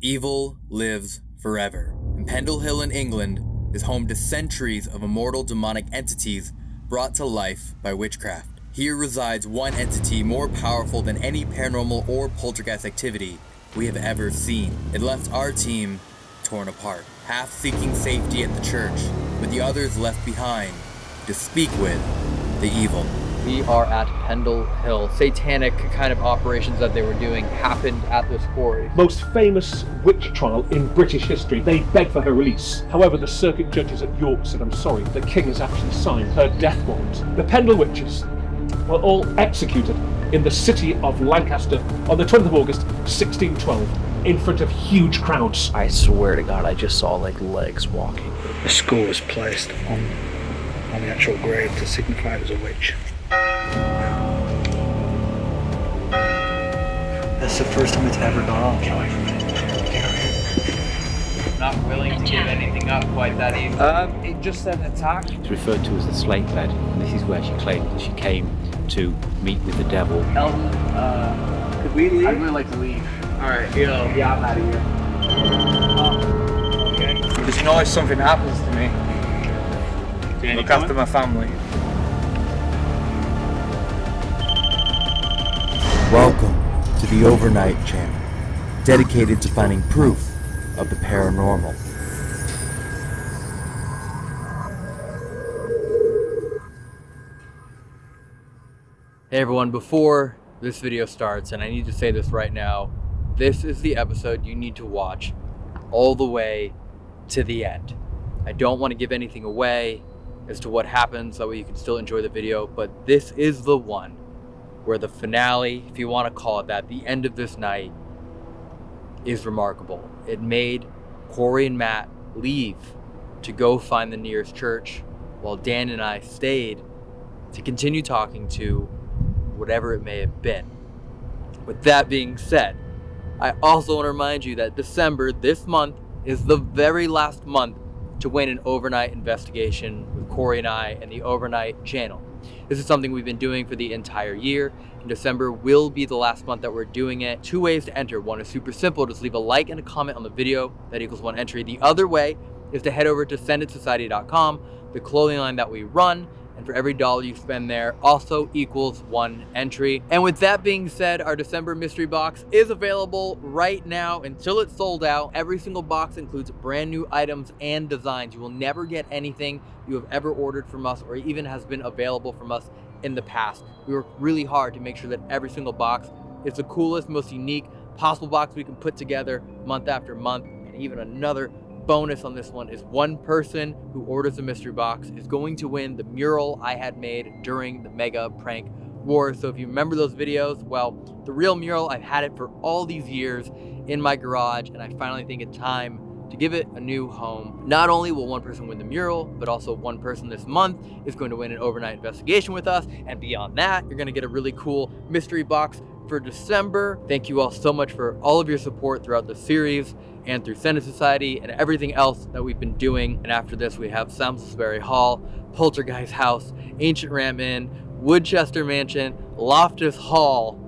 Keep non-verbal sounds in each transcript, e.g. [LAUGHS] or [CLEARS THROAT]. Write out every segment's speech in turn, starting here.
Evil lives forever, and Pendle Hill in England is home to centuries of immortal demonic entities brought to life by witchcraft. Here resides one entity more powerful than any paranormal or poltergeist activity we have ever seen. It left our team torn apart, half seeking safety at the church, with the others left behind to speak with the evil. We are at Pendle Hill. Satanic kind of operations that they were doing happened at this quarry. most famous witch trial in British history. They begged for her release. However, the circuit judges at York said, I'm sorry, the king has actually signed her death warrant. The Pendle witches were all executed in the city of Lancaster on the 20th of August, 1612, in front of huge crowds. I swear to God, I just saw like legs walking. The skull was placed on on the actual grave to signify it was a witch. That's the first time it's ever gone off. Not willing to give anything up quite that easily. Um, it just said attack. It's referred to as the slate bed, and this is where she claimed that she came to meet with the devil. Elton, uh, could we leave? I'd really like to leave. Alright, yo. Yeah, I'm out of here. okay. Because you know if something happens to me, look after my family. Welcome to the Overnight Channel, dedicated to finding proof of the paranormal. Hey everyone, before this video starts, and I need to say this right now, this is the episode you need to watch all the way to the end. I don't want to give anything away as to what happens, that way you can still enjoy the video, but this is the one where the finale, if you want to call it that, the end of this night is remarkable. It made Corey and Matt leave to go find the nearest church, while Dan and I stayed to continue talking to whatever it may have been. With that being said, I also want to remind you that December, this month, is the very last month to win an overnight investigation with Corey and I and the Overnight channel. This is something we've been doing for the entire year, and December will be the last month that we're doing it. Two ways to enter. One is super simple, just leave a like and a comment on the video, that equals one entry. The other way is to head over to sendatsociety.com, the clothing line that we run, and for every dollar you spend there also equals one entry. And with that being said, our December mystery box is available right now until it's sold out. Every single box includes brand new items and designs. You will never get anything you have ever ordered from us or even has been available from us in the past. We work really hard to make sure that every single box is the coolest, most unique possible box we can put together month after month. And even another bonus on this one is one person who orders a mystery box is going to win the mural I had made during the mega prank war. So if you remember those videos, well, the real mural, I've had it for all these years in my garage and I finally think it's time to give it a new home. Not only will one person win the mural, but also one person this month is going to win an overnight investigation with us. And beyond that, you're gonna get a really cool mystery box for December. Thank you all so much for all of your support throughout the series and through Senate Society and everything else that we've been doing. And after this, we have Samlesbury Hall, Poltergeist House, Ancient Ram Inn, Woodchester Mansion, Loftus Hall,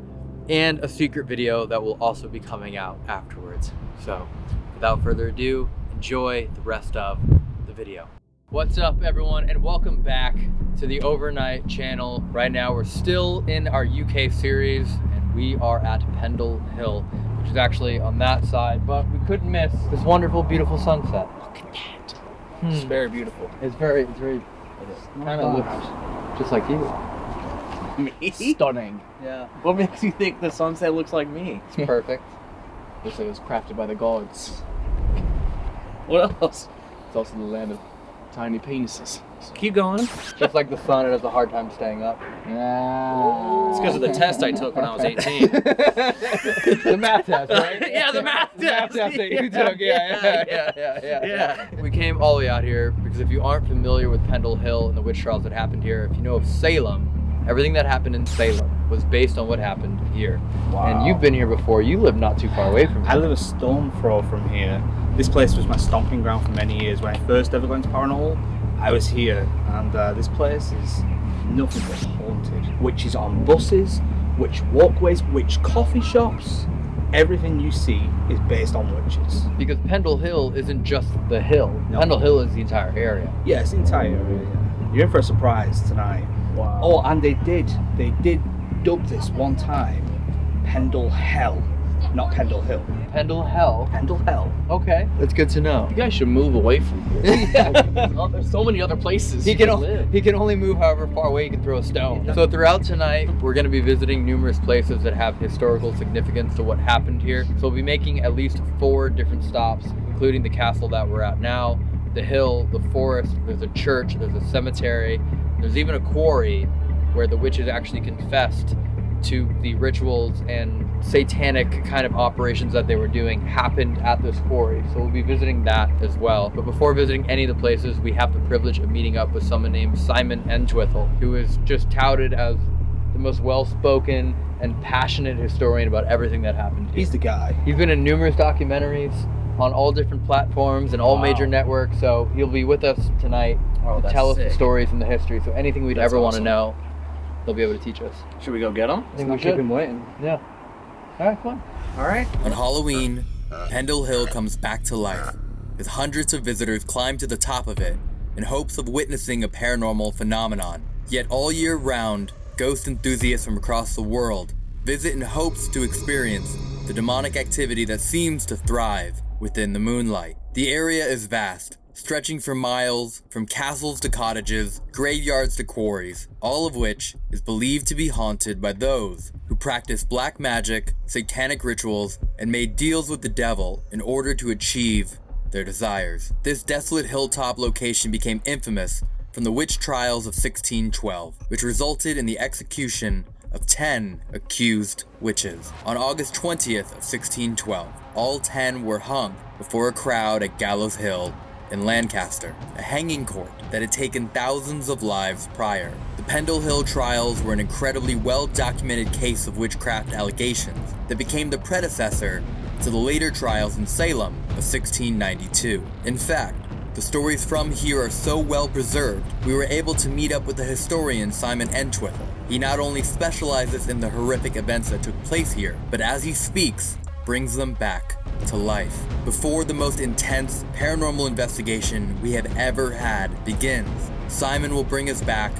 and a secret video that will also be coming out afterwards. So without further ado, enjoy the rest of the video. What's up everyone and welcome back to the Overnight channel. Right now we're still in our UK series and we are at Pendle Hill, which is actually on that side, but we couldn't miss this wonderful, beautiful sunset. Look at that. Hmm. It's very beautiful. It's very, it's very, kind of looks just like you. Me? Stunning. Yeah. What makes you think the sunset looks like me? It's perfect. Looks like it was crafted by the gods. What else? It's also the land of tiny penises. So keep going. just like the sun, it has a hard time staying up. Yeah. It's because of the test I took when I was 18. [LAUGHS] the math test, right? [LAUGHS] yeah, the math The math test. test that you [LAUGHS] took. Yeah, yeah, yeah, yeah, yeah. Yeah. We came all the way out here because if you aren't familiar with Pendle Hill and the witch trials that happened here, if you know of Salem, everything that happened in Salem was based on what happened here. Wow. And you've been here before. You live not too far away from here. I live a stone throw from here. This place was my stomping ground for many years. When I first ever went into paranormal, I was here, and uh, this place is nothing but haunted. Witches on buses, witch walkways, witch coffee shops. everything you see is based on witches. Because Pendle Hill isn't just the hill. No. Pendle Hill is the entire area. Yes, entire area. yeah. You're in for a surprise tonight. Wow. Oh, and they did, they did dub this one time, Pendle Hell, not Pendle Hill. Pendle Hell. Pendle Hell. Okay, that's good to know. You guys should move away from [LAUGHS] here. yeah. Oh, there's so many other places He can, can live. he can only move however far away he can throw a stone. So throughout tonight, we're going to be visiting numerous places that have historical significance to what happened here. So we'll be making at least four different stops, including the castle that we're at now, the hill, the forest, there's a church, there's a cemetery, there's even a quarry where the witches actually confessed to the rituals and satanic kind of operations that they were doing happened at this quarry. So we'll be visiting that as well. But before visiting any of the places, we have the privilege of meeting up with someone named Simon Entwistle, who is just touted as the most well-spoken and passionate historian about everything that happened. Here. He's the guy. He's been in numerous documentaries on all different platforms and all Wow. major networks. So he'll be with us tonight Oh, to tell us sick. the stories and the history. So anything we'd That's ever want to know, they'll be able to teach us. Should we go get them? I think Not we keep should. him waiting. Yeah. All right, fine. All right. On Halloween, Pendle Hill comes back to life as hundreds of visitors climb to the top of it in hopes of witnessing a paranormal phenomenon. Yet all year round, ghost enthusiasts from across the world visit in hopes to experience the demonic activity that seems to thrive within the moonlight. The area is vast, stretching for miles from castles to cottages, graveyards to quarries, all of which is believed to be haunted by those who practice black magic, satanic rituals, and made deals with the devil in order to achieve their desires. This desolate hilltop location became infamous from the witch trials of 1612, which resulted in the execution of 10 accused witches. On August 20th of 1612, all 10 were hung before a crowd at Gallows Hill in Lancaster, a hanging court that had taken thousands of lives prior. The Pendle Hill trials were an incredibly well documented case of witchcraft allegations that became the predecessor to the later trials in Salem of 1692. In fact, the stories from here are so well preserved, we were able to meet up with the historian Simon Entwistle. He not only specializes in the horrific events that took place here, but as he speaks, brings them back to life. Before the most intense paranormal investigation we have ever had begins, Simon will bring us back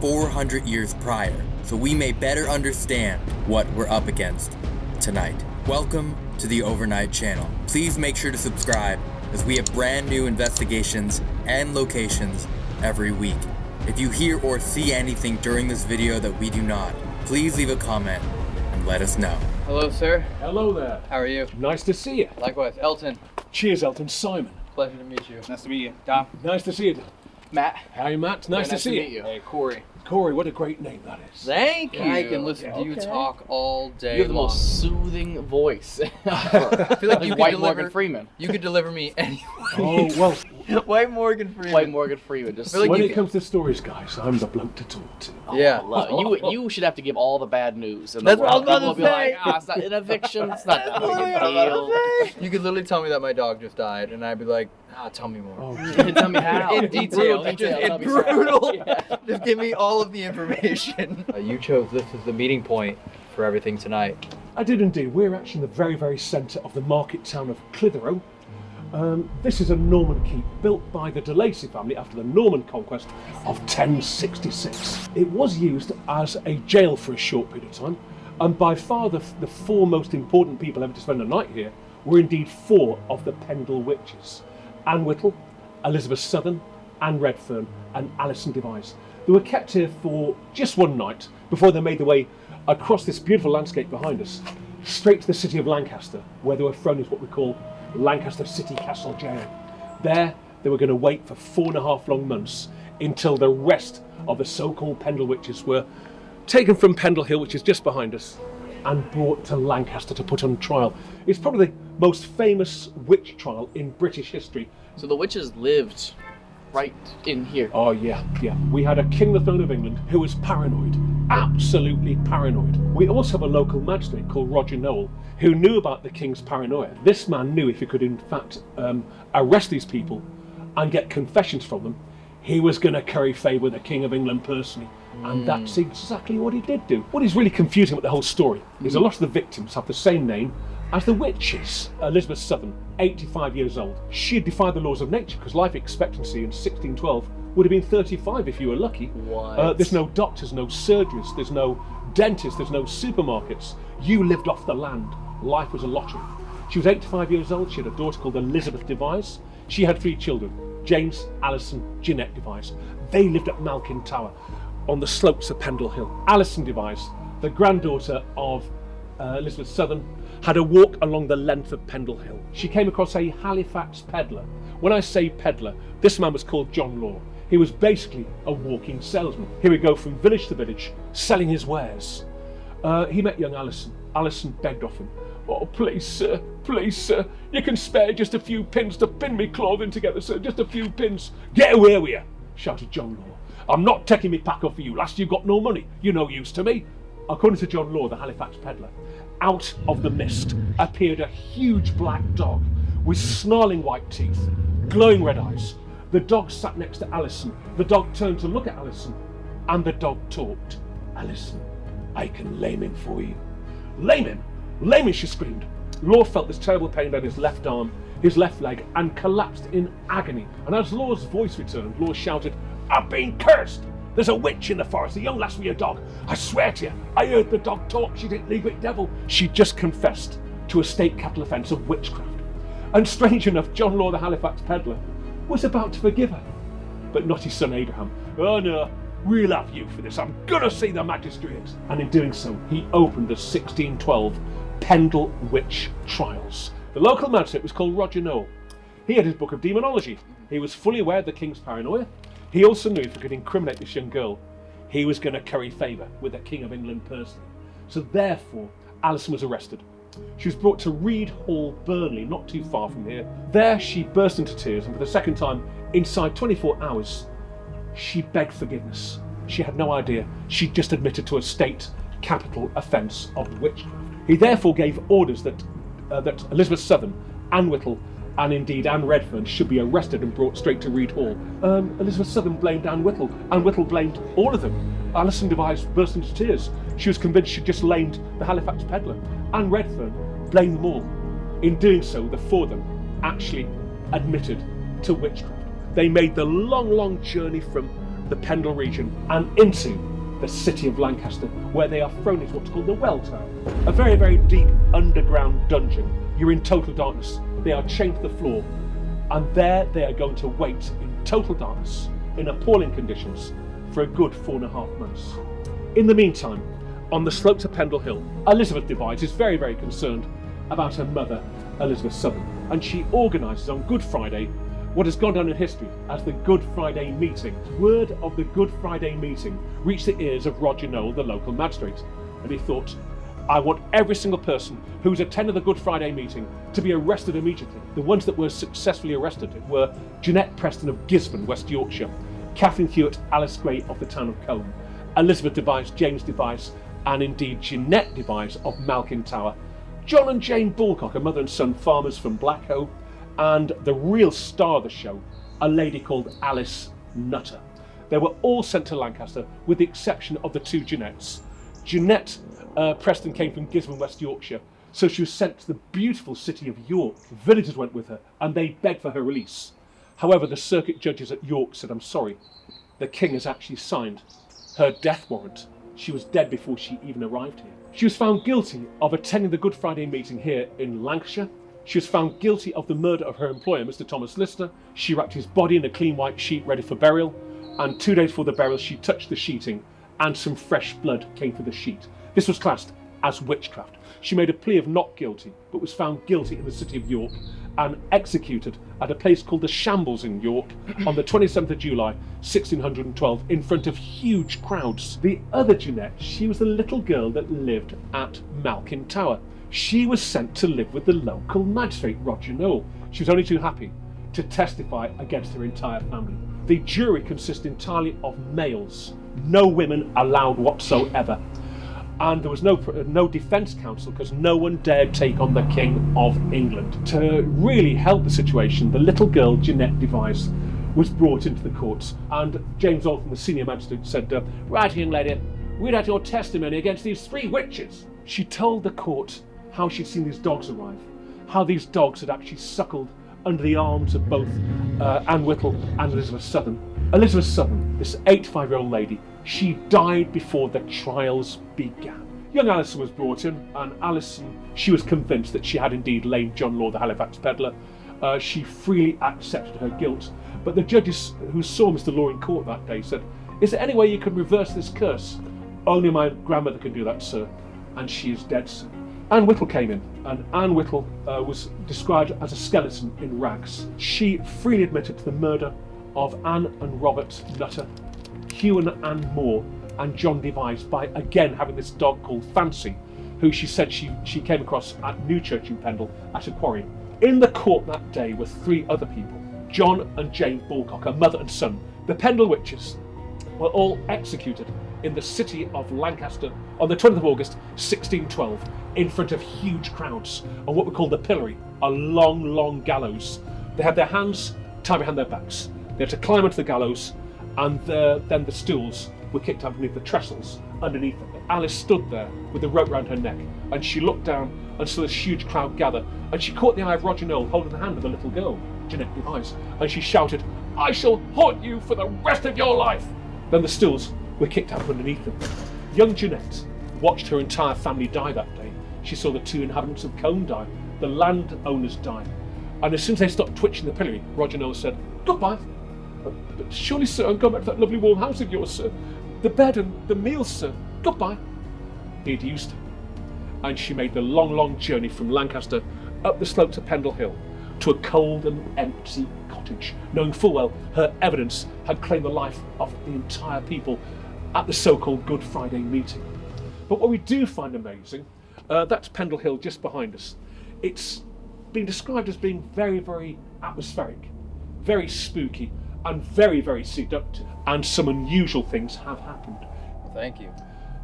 400 years prior so we may better understand what we're up against tonight. Welcome to the Overnight Channel. Please make sure to subscribe as we have brand new investigations and locations every week. If you hear or see anything during this video that we do not, please leave a comment and let us know. Hello, sir. Hello there. How are you? Nice to see you. Likewise, Elton. Cheers, Elton. Simon. Pleasure to meet you. Nice to meet you. Dom. Nice to see you. Matt. Hi, Matt. Nice, Very to see meet you. you. Hey, Corey. Corey, what a great name that is. Thank you. I can listen to you Okay. talk all day You have the long. most soothing voice. [LAUGHS] [LAUGHS] I feel like you could White deliver. Morgan Freeman. You could deliver me anyway. [LAUGHS] Oh, well, White Morgan Freeman. White Morgan Freeman. Just feel like when you it can- comes to stories, guys, I'm the bloke to talk to. Yeah. Look, you you should have to give all the bad news. In the That's what I world. was about to People will say. Be like, ah, it's not an eviction. It's not that big a deal. You could literally tell me that my dog just died, and I'd be like, ah, tell me more. Oh, [LAUGHS] Tell me how. In detail, [LAUGHS] Brutal detail. in Tell me how. brutal. Yeah. [LAUGHS] Just give me all of the information. Uh, you chose this as the meeting point for everything tonight. I did indeed. We're actually in the very, very centre of the market town of Clitheroe. Um, this is a Norman keep built by the de Lacy family after the Norman conquest of 1066. It was used as a jail for a short period of time, and by far the, the four most important people ever to spend a night here were indeed four of the Pendle witches Anne Whittle, Elizabeth Southern, Anne Redfern, and Alison Device. They were kept here for just one night before they made their way across this beautiful landscape behind us, straight to the city of Lancaster, where they were thrown into what we call Lancaster City Castle Jail. There, they were going to wait for four and a half long months until the rest of the so called Pendle witches were taken from Pendle Hill, which is just behind us, and brought to Lancaster to put on trial. It's probably the most famous witch trial in British history. So the witches lived right in here. Oh, yeah, yeah. We had a king of the throne of England who was paranoid, absolutely paranoid. We also have a local magistrate called Roger Nowell who knew about the king's paranoia. This man knew if he could, in fact, um, arrest these people and get confessions from them, he was going to curry favour with the king of England personally. And that's exactly what he did do. What is really confusing about the whole story is a lot of the victims have the same name As the witches, Elizabeth Southern, 85 years old, she had defied the laws of nature because life expectancy in 1612 would have been 35 if you were lucky. Uh, there's no doctors, no surgeons, there's no dentists, there's no supermarkets. You lived off the land. Life was a lottery. She was 85 years old. She had a daughter called Elizabeth Device. She had three children James, Allison Jeanette Device. They lived at Malkin Tower on the slopes of Pendle Hill. Allison Device, the granddaughter of uh, Elizabeth Southern, had a walk along the length of Pendle Hill. She came across a Halifax peddler. When I say peddler, this man was called John Law. He was basically a walking salesman. He would go from village to village, selling his wares. Uh, he met young Alison. Alison begged of him, Oh, please, sir, please, sir, you can spare just a few pins to pin me clothing together, sir, just a few pins. Get away with you, shouted John Law. I'm not taking me pack off for you. Last you got no money. You're no use to me. According to John Law, the Halifax peddler, out of the mist appeared a huge black dog with snarling white teeth, glowing red eyes. The dog sat next to Alison. The dog turned to look at Alison, and the dog talked. Alison, I can lame him for you. Lame him? Lame him, she screamed. Law felt this terrible pain down his left arm, his left leg, and collapsed in agony. And as Law's voice returned, Law shouted, I've been cursed! There's a witch in the forest, a young lass with your dog. I swear to you, I heard the dog talk. She didn't leave it devil. She just confessed to a state capital offence of witchcraft. And strange enough, John Law, the Halifax peddler, was about to forgive her. But not his son Abraham. Oh no, we'll have you for this. I'm gonna see the magistrates. And in doing so, he opened the 1612 Pendle Witch Trials. The local magistrate was called Roger Nowell. He had his book of demonology. He was fully aware of the king's paranoia. He also knew if he could incriminate this young girl, he was going to curry favour with the King of England personally. So therefore, Alison was arrested. She was brought to Read Hall, Burnley, not too far from here. There she burst into tears, and for the second time, inside 24 hours, she begged forgiveness. She had no idea. She just admitted to a state capital offence of witchcraft. He therefore gave orders that uh, that Elizabeth Southern, Anne Whittle, and indeed Anne Redfern should be arrested and brought straight to Read Hall. Um, Elizabeth Southern blamed Anne Whittle. Anne Whittle blamed all of them. Alison Device burst into tears. She was convinced she'd just lamed the Halifax peddler. Anne Redfern blamed them all. In doing so, the four of them actually admitted to witchcraft. They made the long, long journey from the Pendle region and into the city of Lancaster, where they are thrown into what's called the Well Tower, a very, very deep underground dungeon. You're in total darkness. They are chained to the floor, and there they are going to wait in total darkness, in appalling conditions, for a good four and a half months. In the meantime, on the slopes of Pendle Hill, Elizabeth Device is very, very concerned about her mother, Elizabeth Southern, and she organises on Good Friday what has gone down in history as the Good Friday meeting. Word of the Good Friday meeting reached the ears of Roger Nowell, the local magistrate, and he thought, I want every single person who's attended the Good Friday meeting to be arrested immediately. The ones that were successfully arrested were Jeanette Preston of Gisburn, West Yorkshire, Catherine Hewitt, Alice Gray of the town of Colne, Elizabeth Device, James Device, and indeed Jeanette Device of Malkin Tower, John and Jane Bulcock, a mother and son farmers from Blacko, and the real star of the show, a lady called Alice Nutter. They were all sent to Lancaster with the exception of the two Jeanettes. Jeanette uh, Preston came from Gisburn, West Yorkshire, so she was sent to the beautiful city of York. Villagers went with her and they begged for her release. However, the circuit judges at York said, I'm sorry, the king has actually signed her death warrant. She was dead before she even arrived here. She was found guilty of attending the Good Friday meeting here in Lancashire she was found guilty of the murder of her employer, Mr. Thomas Lister. She wrapped his body in a clean white sheet ready for burial, and two days before the burial, she touched the sheeting, and some fresh blood came from the sheet. This was classed as witchcraft. She made a plea of not guilty, but was found guilty in the city of York and executed at a place called the Shambles in York on the 27th of July, 1612, in front of huge crowds. The other Jeanette, she was the little girl that lived at Malkin Tower. She was sent to live with the local magistrate, Roger Nowell. She was only too happy to testify against her entire family. The jury consists entirely of males, no women allowed whatsoever. And there was no no defence counsel because no one dared take on the King of England. To really help the situation, the little girl Jeanette Device was brought into the courts, and James Altham, the senior magistrate, said, "Right, young lady, read out your testimony against these three witches." She told the court how she'd seen these dogs arrive, how these dogs had actually suckled under the arms of both uh, Anne Whittle and Elizabeth Southern. Elizabeth Southern, this 85 year old lady, she died before the trials began. Young Alison was brought in, and Alison, she was convinced that she had indeed lain John Law, the Halifax peddler. Uh, she freely accepted her guilt, but the judges who saw Mr. Law in court that day said, Is there any way you can reverse this curse? Only my grandmother can do that, sir, and she is dead, sir. Anne Whittle came in, and Anne Whittle uh, was described as a skeleton in rags. She freely admitted to the murder of Anne and Robert Nutter, Hugh and Anne Moore, and John Devise by again having this dog called Fancy, who she said she, she came across at Newchurch in Pendle at a quarry. In the court that day were three other people John and Jane Bulcock, a mother and son. The Pendle Witches were all executed in the city of Lancaster on the 20th of August 1612 in front of huge crowds on what we call the pillory, a long, long gallows. They had their hands tied behind their backs. They had to climb onto the gallows, and the, then the stools were kicked up beneath the trestles underneath it. Alice stood there with the rope round her neck, and she looked down and saw this huge crowd gather, and she caught the eye of Roger Nowell holding the hand of the little girl, Jeanette Device, and she shouted, I shall haunt you for the rest of your life! Then the stools were kicked up underneath them. Young Jeanette watched her entire family die that day. She saw the two inhabitants of Colne die, the landowners die. And as soon as they stopped twitching the pillory, Roger Nowell said, Goodbye. Uh, but surely, sir, I'm going back to that lovely warm house of yours, sir. The bed and the meals, sir. Goodbye. He'd used her. And she made the long, long journey from Lancaster up the slope to Pendle Hill to a cold and empty cottage, knowing full well her evidence had claimed the life of the entire people at the so called Good Friday meeting. But what we do find amazing, uh, that's Pendle Hill just behind us. It's been described as being very, very atmospheric, very spooky, and very, very seductive. And some unusual things have happened. Thank you.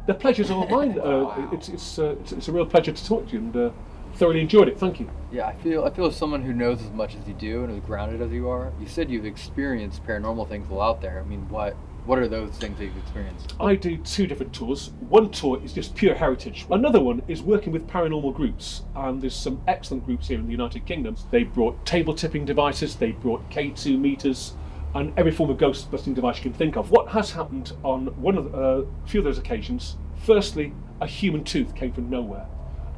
The pleasure's all mine. Uh, it's, it's, uh, it's, it's a real pleasure to talk to you and uh, thoroughly enjoyed it. Thank you. Yeah, I feel I feel as someone who knows as much as you do and as grounded as you are. You said you've experienced paranormal things while out there. I mean, what what are those things that you've experienced? I do two different tours. One tour is just pure heritage. Another one is working with paranormal groups, and there's some excellent groups here in the United Kingdom. They brought table tipping devices, they brought K2 meters, and every form of ghost busting device you can think of. What has happened on one of uh, a few of those occasions? Firstly, a human tooth came from nowhere,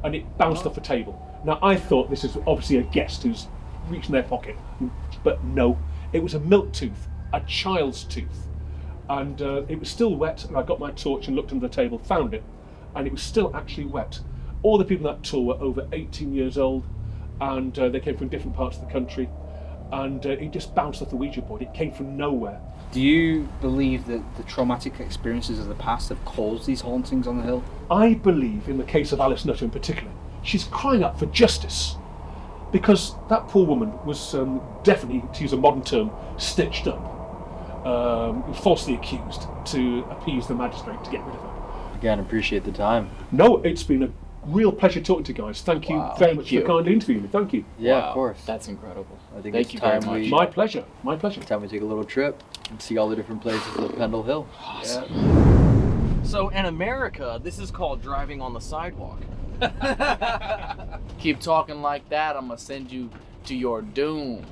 and it bounced off a table. Now I thought this is obviously a guest who's reached in their pocket, but no, it was a milk tooth, a child's tooth and uh, it was still wet. And I got my torch and looked under the table, found it, and it was still actually wet. All the people on that tour were over 18 years old, and uh, they came from different parts of the country. And uh, it just bounced off the Ouija board. It came from nowhere. Do you believe that the traumatic experiences of the past have caused these hauntings on the hill? I believe, in the case of Alice Nutter in particular, she's crying out for justice. Because that poor woman was um, definitely, to use a modern term, stitched up um, falsely accused to appease the magistrate to get rid of her. Again, appreciate the time. No, it's been a real pleasure talking to you guys. Thank you Wow. very Thank much you. for kindly interviewing me. Thank you. Yeah, Wow, of course. That's incredible. I think Thank it's you very time much. we My pleasure. My pleasure. time we take a little trip and see all the different places of Pendle Hill. Awesome. So in America, this is called driving on the sidewalk. [LAUGHS] Keep talking like that, I'm gonna send you to your doom.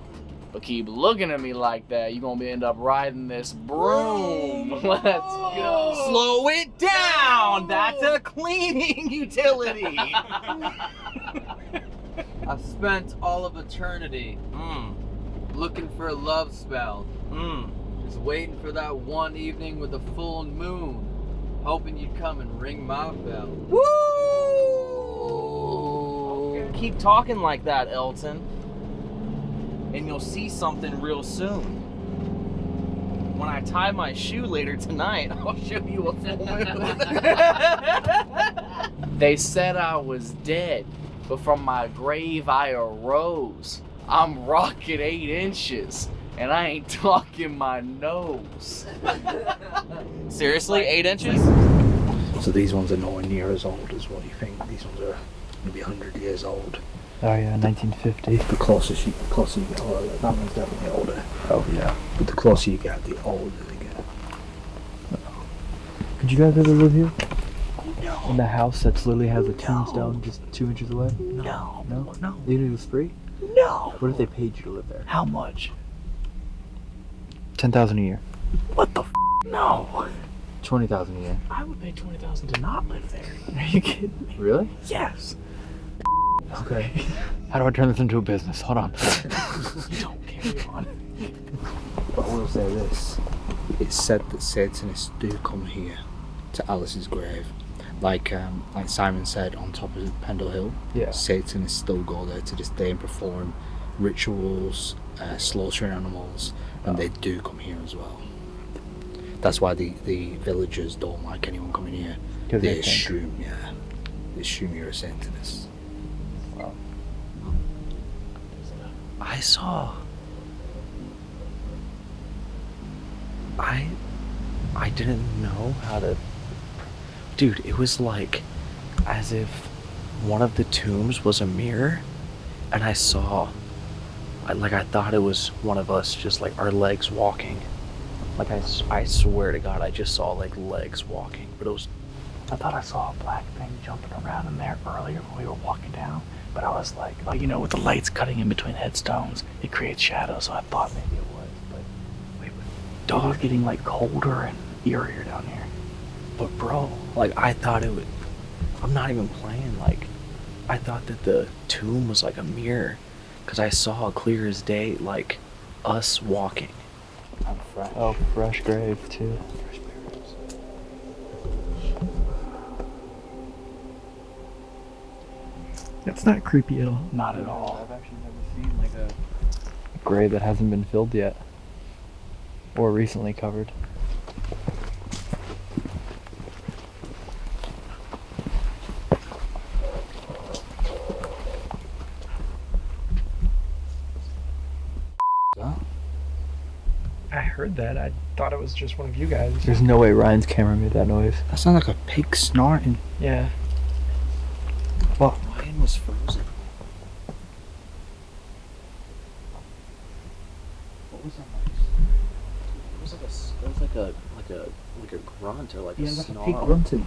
But keep looking at me like that, you're gonna be end up riding this broom. [LAUGHS] Let's go. Slow it down. That's a cleaning [LAUGHS] utility. [LAUGHS] I've spent all of eternity mm, looking for a love spell, mm. just waiting for that one evening with a full moon, hoping you'd come and ring my bell. Woo! Keep talking like that, Elton. And you'll see something real soon. When I tie my shoe later tonight, [LAUGHS] I'll show you a full moon. [LAUGHS] They said I was dead, but from my grave I arose. I'm rocking eight inches, and I ain't [LAUGHS] talking my nose. Seriously, eight inches? So these ones are nowhere near as old as what you think. These ones are maybe 100 years old. Oh yeah, 1950. The closer you, the closer you get, oh, that one's definitely older. Oh yeah. But the closer you get, the older they get. Did you guys ever live here? No, In the house that's literally has a tombstone just two inches away? No. No? No. You knew it was free? No. What if they paid you to live there? How much? Ten thousand a year. What the f? No. Twenty thousand a year. I would pay 20000 to not live there. Are you kidding me? Really? Yes. Okay. [LAUGHS] How do I turn this into a business? Hold on. [LAUGHS] Don't carry on. But I will say this: it's said that Satanists do come here to Alice's grave, like um, like Simon said on top of Pendle Hill. Yeah. Satanists still go there to this day and perform rituals, uh, slaughtering animals, and they do come here as well. That's why the, the villagers don't like anyone coming here. They they assume, yeah, they assume you're a Satanist. I saw. I. I didn't know how to. Dude, it was like as if one of the tombs was a mirror, and I saw. I, like, I thought it was one of us, just like our legs walking. Like, I, I swear to God, I just saw like legs walking, but it was. I thought I saw a black thing jumping around in there earlier when we were walking down. But I was like, like you know, with the lights cutting in between headstones, it creates shadows. So I thought maybe it was. But wait, was getting like colder and eerier down here. But bro, like I thought it would. I'm not even playing. Like, I thought that the tomb was like a mirror, cause I saw clear as day, like us walking. I'm fresh. Oh, fresh grave too. That's not creepy at all. Not at all. I've actually never seen like a grave that hasn't been filled yet. Or recently covered. I heard that. I thought it was just one of you guys. There's no way Ryan's camera made that noise. That sounds like a pig snorting. Yeah. Mine was frozen. What was that noise? It was like a, it was like a, like a, like a grunt or like a snarl. grunting.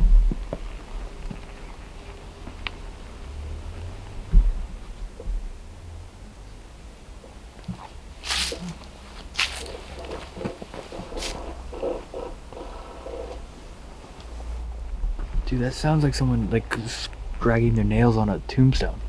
Dude, that sounds like someone like dragging their nails on a tombstone.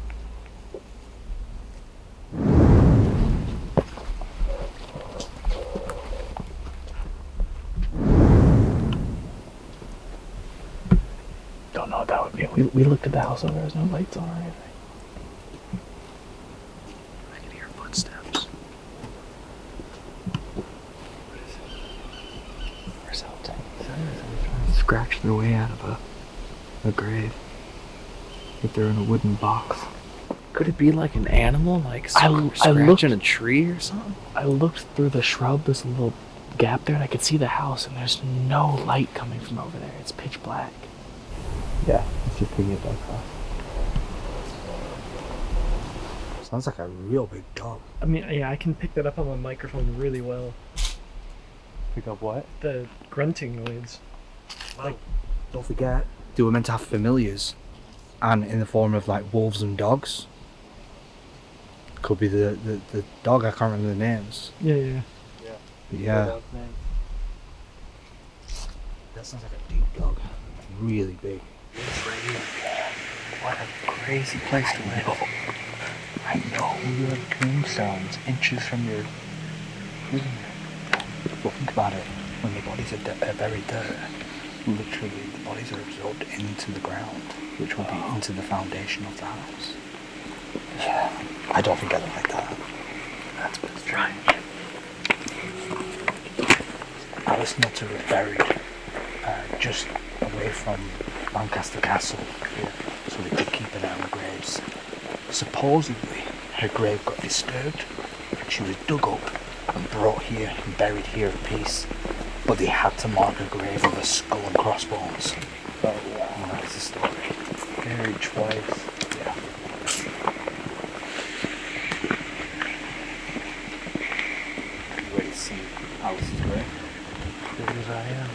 Don't know what that would be. We, we looked at the house and there was no lights on or anything. I can hear footsteps. Or something. Scratch their way out of a, a grave. If they're in a wooden box. Could it be like an animal, like I- I looked- scratching a tree or something? I looked through the shrub, this little gap there, and I could see the house, and there's no light coming from over there. It's pitch black. Yeah, let's just pick it back off. Sounds like a real big dog. I mean, yeah, I can pick that up on my microphone really well. Pick up what? The grunting noise. Don't forget, they were meant to have familiars, and in the form of like wolves and dogs. Could be the, the, the dog, I can't remember the names. Yeah, yeah. But yeah, that sounds like a deep dog. Really big. What a crazy place to live. I know you have tombstones inches from your living room. But think about it, when the bodies are, de- are buried there, literally the bodies are absorbed into the ground, which will be into the foundation of the house. Yeah, I don't think I like that. That's what's strange. Alice Nutter was buried uh, just away from Lancaster Castle, so they could keep an eye on the graves. Supposedly, her grave got disturbed, and she was dug up and brought here and buried here in peace. But they had to mark a grave with a skull and crossbones. Oh, and that's the story. Buried twice. Yeah. You ready to see Alice's grave? Big as I am.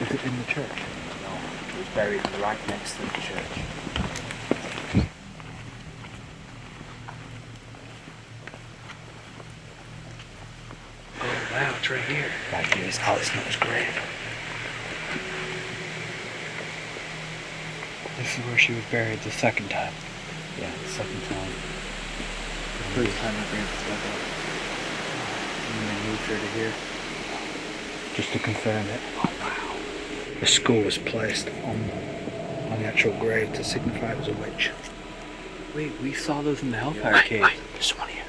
Is it in the church? No. It was buried right next to the church. Oh wow, it's right here. Right here is Alice Nutter's grave. This is where she was buried the second time. Yeah, the second time. The first time grave was dug up. And they moved her to here. Just to confirm it. Oh wow. The skull was placed on on the actual grave to signify it was a witch. Wait, we saw those in the Hellfire Right, Cave. right. There's one here.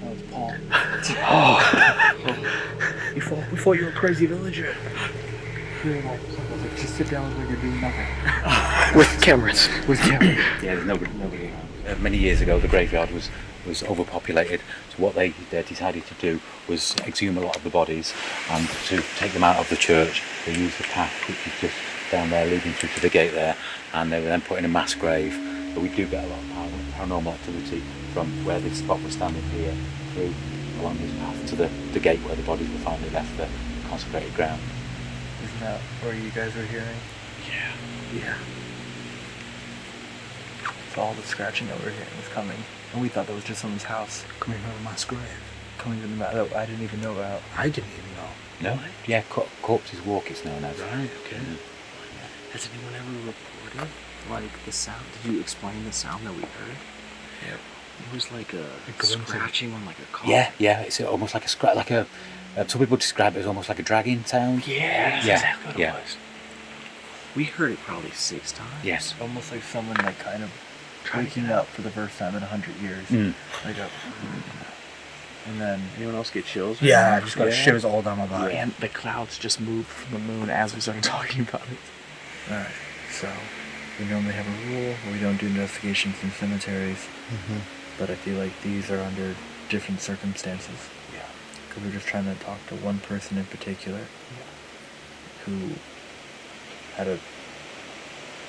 That was Paul. oh. we thought thought you were a crazy villager. Like, like, just sit down like you're doing nothing. [LAUGHS] With cameras. With cameras. [CLEARS THROAT] Yeah, there's nobody. nobody uh, many years ago, the graveyard was was overpopulated. So what they, they decided to do was exhume a lot of the bodies, and to take them out of the church, they used the path which is just down there, leading through to the gate there, and they were then put in a mass grave. But we do get a lot of paranormal activity from where this spot was standing here through along this path to the, the gate where the bodies were finally left, the consecrated ground. Isn't that where you guys were hearing? Yeah. Yeah. So all the scratching that we were hearing was coming. And we thought that was just someone's house Coming from a mass grave. coming to the mat that I didn't even know about. I didn't even know. No? Yeah, co- corpses walk. It's known as. Right. Okay. Has anyone ever reported like the sound? Did you explain the sound that we heard? Yeah. It was like a, grunt. scratching on like a car. Yeah, yeah. It's almost like a scratch, like a. Uh, some people describe it as almost like a dragging sound. Yeah, Yeah, exactly what yeah. it was. We heard it probably six times. Yes. Almost like someone like kind of waking up for the first time in a hundred years. Mm. Like a, and then Anyone else get chills? Yeah, I just got Yeah. shivers all down my body. And the clouds just moved from the moon as we started [LAUGHS] talking about it. Alright, so we normally have a rule where we don't do investigations in cemeteries, Mm-hmm. But I feel like these are under different circumstances. Yeah. Because we're just trying to talk to one person in particular yeah. who had a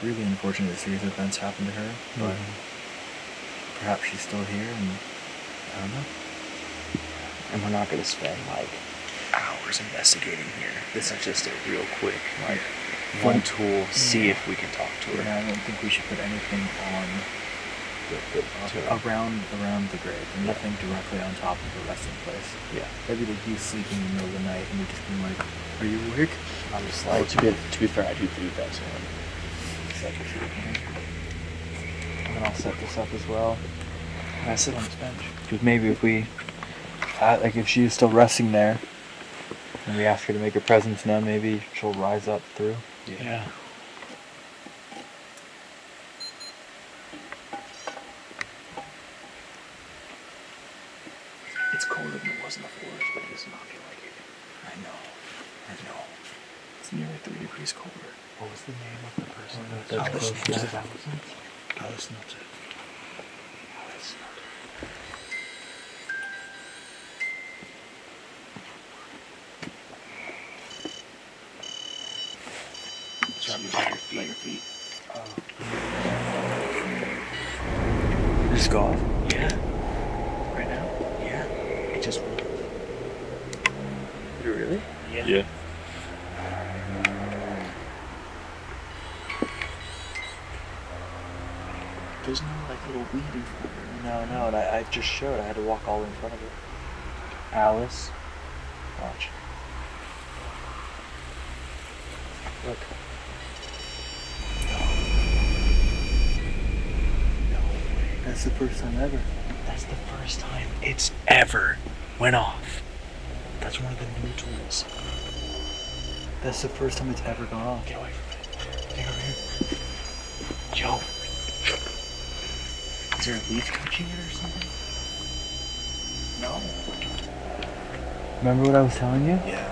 really unfortunate series of events happen to her, but mm-hmm. perhaps she's still here and I don't know. And we're not going to spend like hours investigating here. This is just a real quick, like, one tool, see if we can talk to And her. I don't think we should put anything on The- the- uh, around around the grave and nothing directly on top of the resting place. Yeah. Maybe like you sleeping in the middle of the night and we just being like, Are you awake? I'm just Well, like, to be, to be fair, I do believe that so. And then I'll set this up as well. And I sit on this bench. Because maybe if we, uh, like if she is still resting there, and we ask her to make her presence known, maybe she'll rise up through. yeah. It's colder than it was in the forest, but it does not feel like it. I know. I know. It's nearly three degrees colder. What was the name of the person? Oh, that's Alice close Nutter. Alice Nutter. Alice Nutter. So I'm by your feet. By your feet. Just go off. Yeah. Right now? Yeah. It just Really? Yeah. There's no like little weed in front of her. No, no, and I, had to walk all in front of it. Alice. Watch. Look. No way. That's the first time ever. That's the first time it's ever went off. That's one of the new tools. That's the first time it's ever gone off. Get away from it. Get over here. Joe. Is there a leaf touching it or something? Remember what I was telling you? Yeah.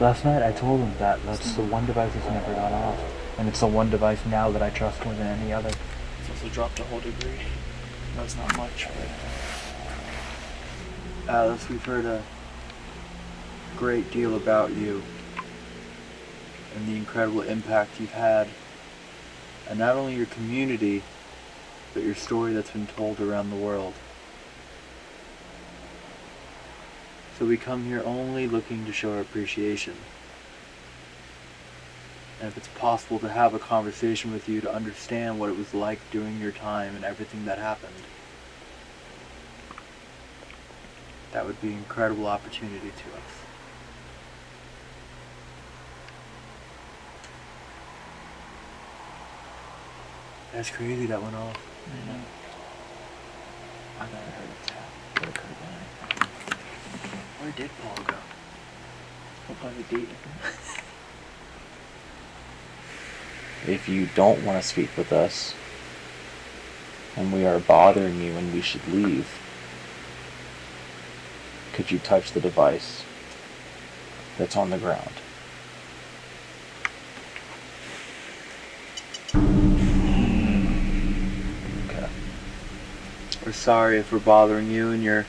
Last night I told him that that's the one device that's never gone off. And it's the one device now that I trust more than any other. It's also dropped a whole degree. That's not much, but Alice, we've heard a great deal about you and the incredible impact you've had, and not only your community, but your story that's been told around the world. So we come here only looking to show our appreciation. And if it's possible to have a conversation with you to understand what it was like during your time and everything that happened, that would be an incredible opportunity to us. That's crazy that went off. I know. I I heard a tap, but it could have been. Where did Paul go? We'll probably date him. If you don't want to speak with us, and we are bothering you and we should leave, could you touch the device that's on the ground? Okay. We're sorry if we're bothering you and your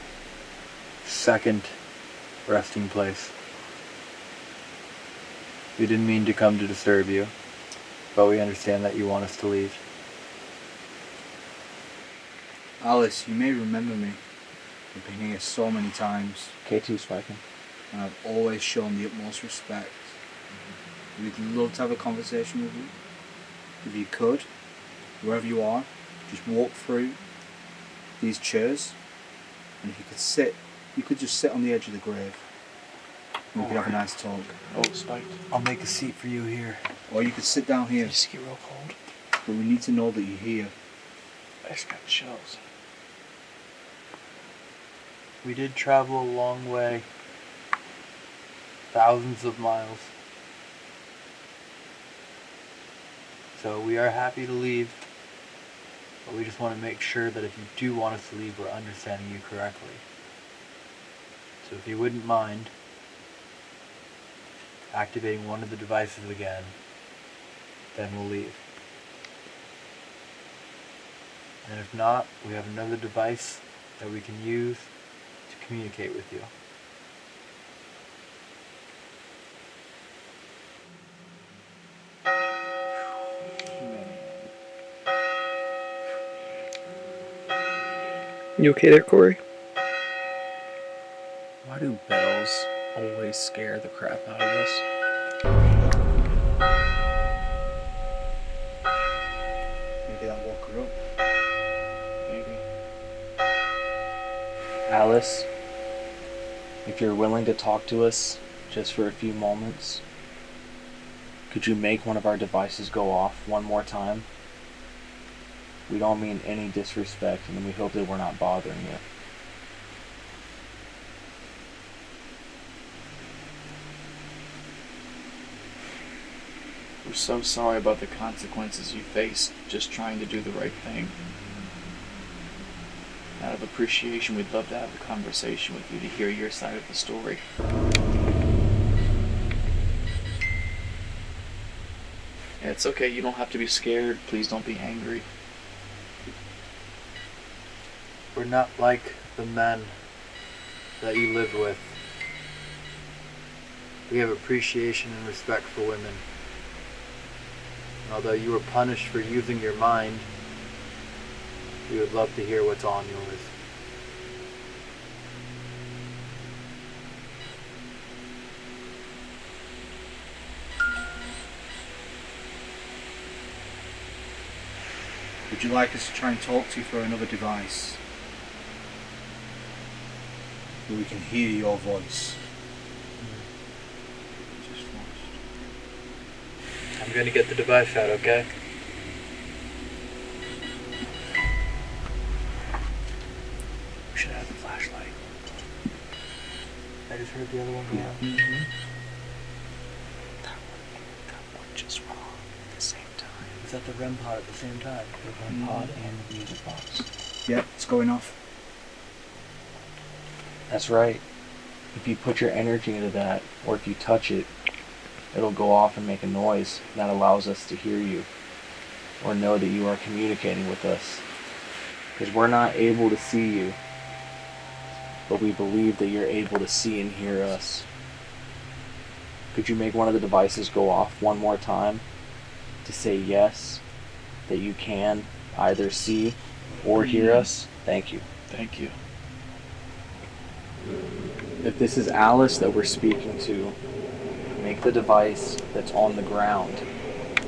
second resting place. We didn't mean to come to disturb you, but we understand that you want us to leave. Alice, you may remember me. I've been here so many times, K2 spiking. and I've always shown the utmost respect. We'd love to have a conversation with you. If you could, wherever you are, just walk through these chairs, and if you could sit, you could just sit on the edge of the grave. And we could have a nice talk. Oh, spiked. I'll make a seat for you here. Or you could sit down here, You just get real cold. but we need to know that you're here. I just got chills. We did travel a long way, thousands of miles. So we are happy to leave, but we just want to make sure that if you do want us to leave, we're understanding you correctly. So if you wouldn't mind activating one of the devices again, then we'll leave. And if not, we have another device that we can use to communicate with you. You okay there, Corey? Why do bells always scare the crap out of us? Maybe that woke her up. Maybe. Alice, if you're willing to talk to us just for a few moments, could you make one of our devices go off one more time? We don't mean any disrespect, and we hope that we're not bothering you. We're so sorry about the consequences you faced just trying to do the right thing. Out of appreciation, we'd love to have a conversation with you to hear your side of the story. Yeah, it's okay. You don't have to be scared. Please don't be angry. We're not like the men that you lived with. We have appreciation and respect for women. Although you were punished for using your mind, we would love to hear what's on yours. Would you like us to try and talk to you through another device? Where we can hear your voice. Just flashed. I'm gonna get the device out, okay? We should have the flashlight. I just heard the other one go off. Mm-hmm. That one, that one just went off at the same time. Is that the REM pod at the same time? The REM mm-hmm. pod and the music box. Yep, it's going off. That's right. If you put your energy into that, or if you touch it, it'll go off and make a noise that allows us to hear you or know that you are communicating with us. Because we're not able to see you, but we believe that you're able to see and hear us. Could you make one of the devices go off one more time to say yes, that you can either see or hear mm. us? Thank you. Thank you. If this is Alice that we're speaking to, make the device that's on the ground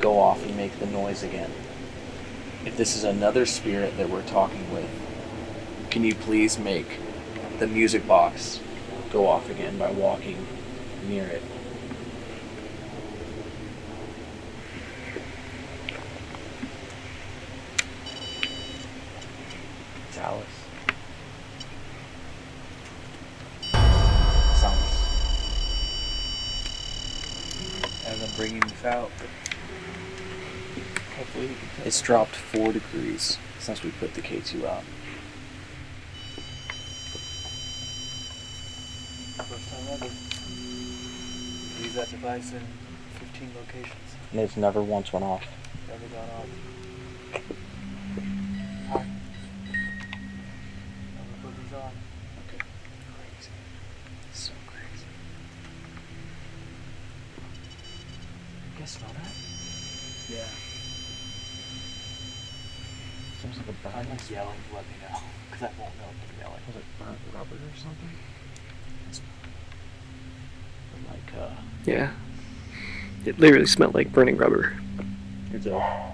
go off and make the noise again. If this is another spirit that we're talking with, can you please make the music box go off again by walking near it? It's Alice. It's Alice. As I'm bringing this out, hopefully we can it's dropped four degrees since we put the K2 out. First time ever. Use that device in 15 locations. And it's never once went off. Never gone off. Hi. Never put these on. Okay. Crazy. So crazy. You guys smell that? Yeah. Seems like a burn. I'm just yelling to let me know. Because I won't know if I'm yelling. Was it burnt rubber or something? Like, uh. Yeah. It literally smelled like burning rubber. Here's a.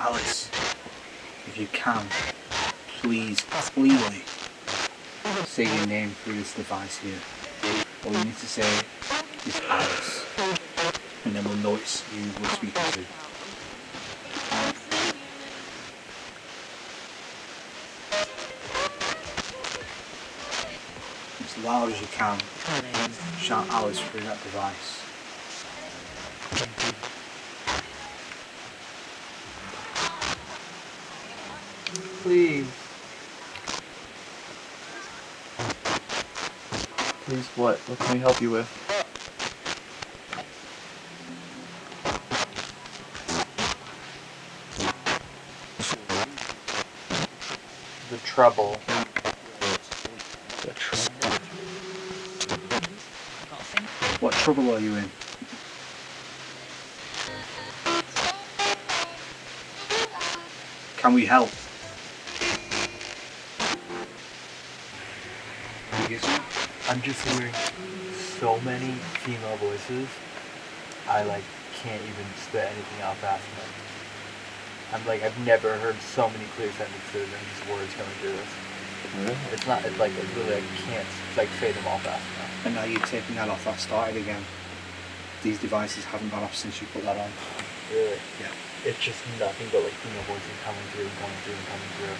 Alice, if you can, please, please say your name through here. All you need to say is Alice, and then we'll know it's you we're speaking to. As loud as you can, shout Alice through that device. What? What can we help you with? The trouble. The trouble. What trouble are you in? Can we help? I'm just hearing so many female voices. I like can't even spit anything out fast enough. I'm like I've never heard so many clear sentences and just words coming through this. Really? It's not. It's like it's really I can't like say them all fast enough. And now you're taking that off, that started again. These devices haven't gone off since you put that on. Really? Yeah. It's just nothing but like female voices coming through and going through and coming through,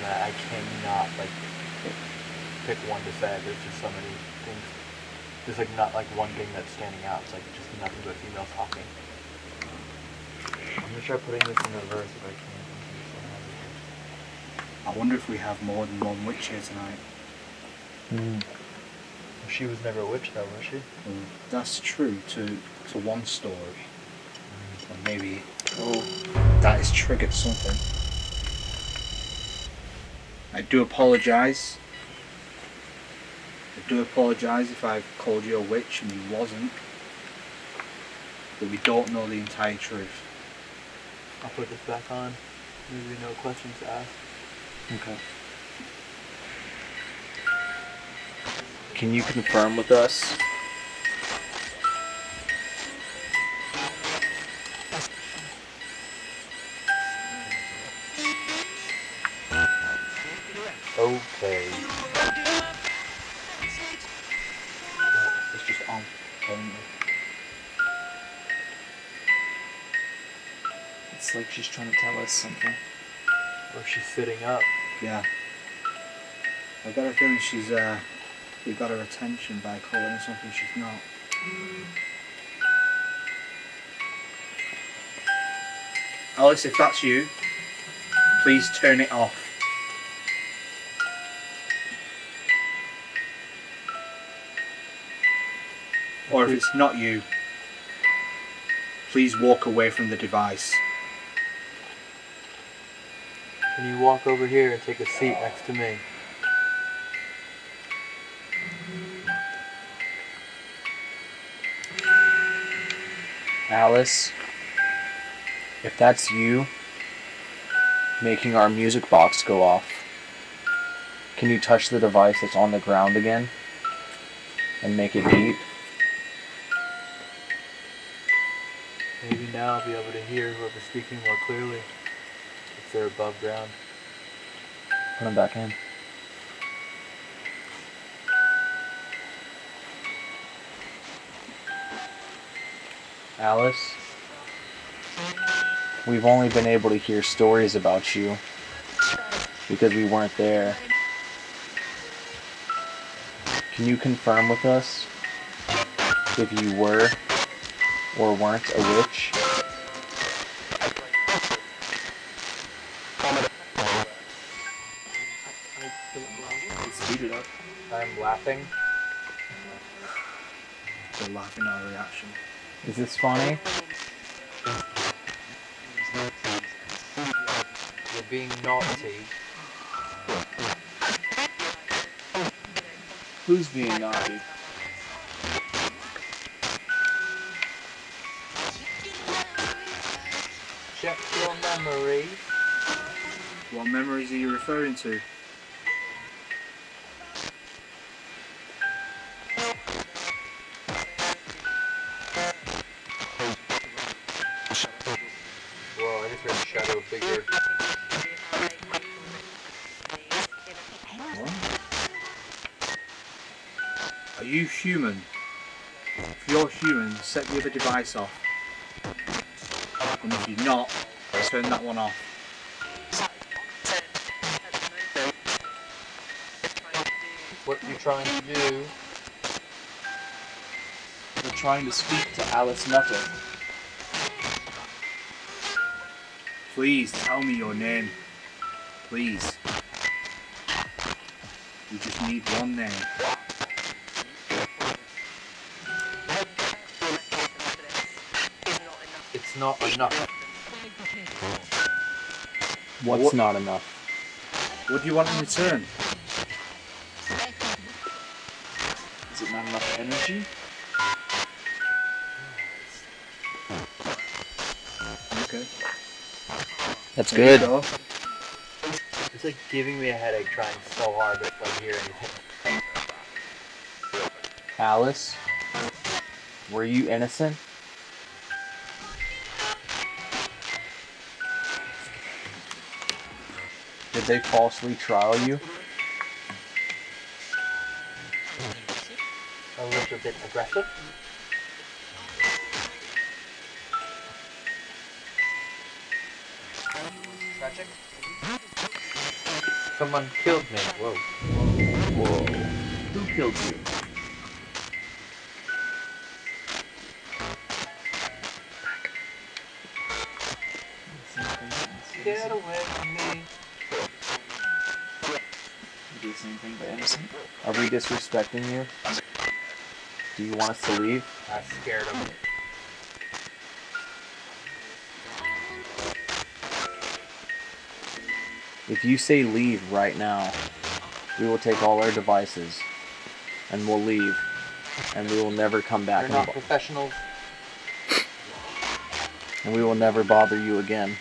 and I, I cannot like pick one to say. There's just so many things. There's like not like one thing that's standing out. It's like just nothing but females talking. I'm gonna try putting this in reverse if I can. I wonder if we have more than one witch here tonight. Mm. She was never a witch though, was she? That's true to to one story. Or maybe Oh. that has triggered something. I do apologise. I do apologise if I've called you a witch and you wasn't. But we don't know the entire truth. I'll put this back on. Maybe no questions asked. Okay. Can you confirm with us? Trying to tell us something. Or she's sitting up. Yeah. I've got a feeling she's uh we got her attention by calling her something she's not. Alice, if that's you, please turn it off. Or if it's not you, please walk away from the device. Can you walk over here and take a seat next to me? Alice, if that's you making our music box go off, can you touch the device that's on the ground again and make it beep? Maybe now I'll be able to hear whoever's speaking more clearly they're above ground. Put them back in. Alice, we've only been able to hear stories about you because we weren't there. Can you confirm with us if you were or weren't a witch? Laughing. They're laughing at our reaction. Is this funny? You're being naughty. Who's being naughty? Check your memory. What memories are you referring to? Human? If you're human, set the other device off. And if you're not, turn that one off. What you're trying to do? you're trying to speak to Alice Nutter. Please tell me your name. Please. We just need one name. Not enough. What's What- not enough? What do you want in return? Is it not enough energy? Okay. That's There you good. go. It's like giving me a headache trying so hard to like hear anything. Alice, were you innocent? Did they falsely trial you? A little bit aggressive. Tragic. Someone killed me. Whoa. Whoa. Who killed you? Are we disrespecting you? Do you want us to leave? I scared him. If you say leave right now, we will take all our devices and we'll leave and we will never come back You're not professionals. and we will never bother you again.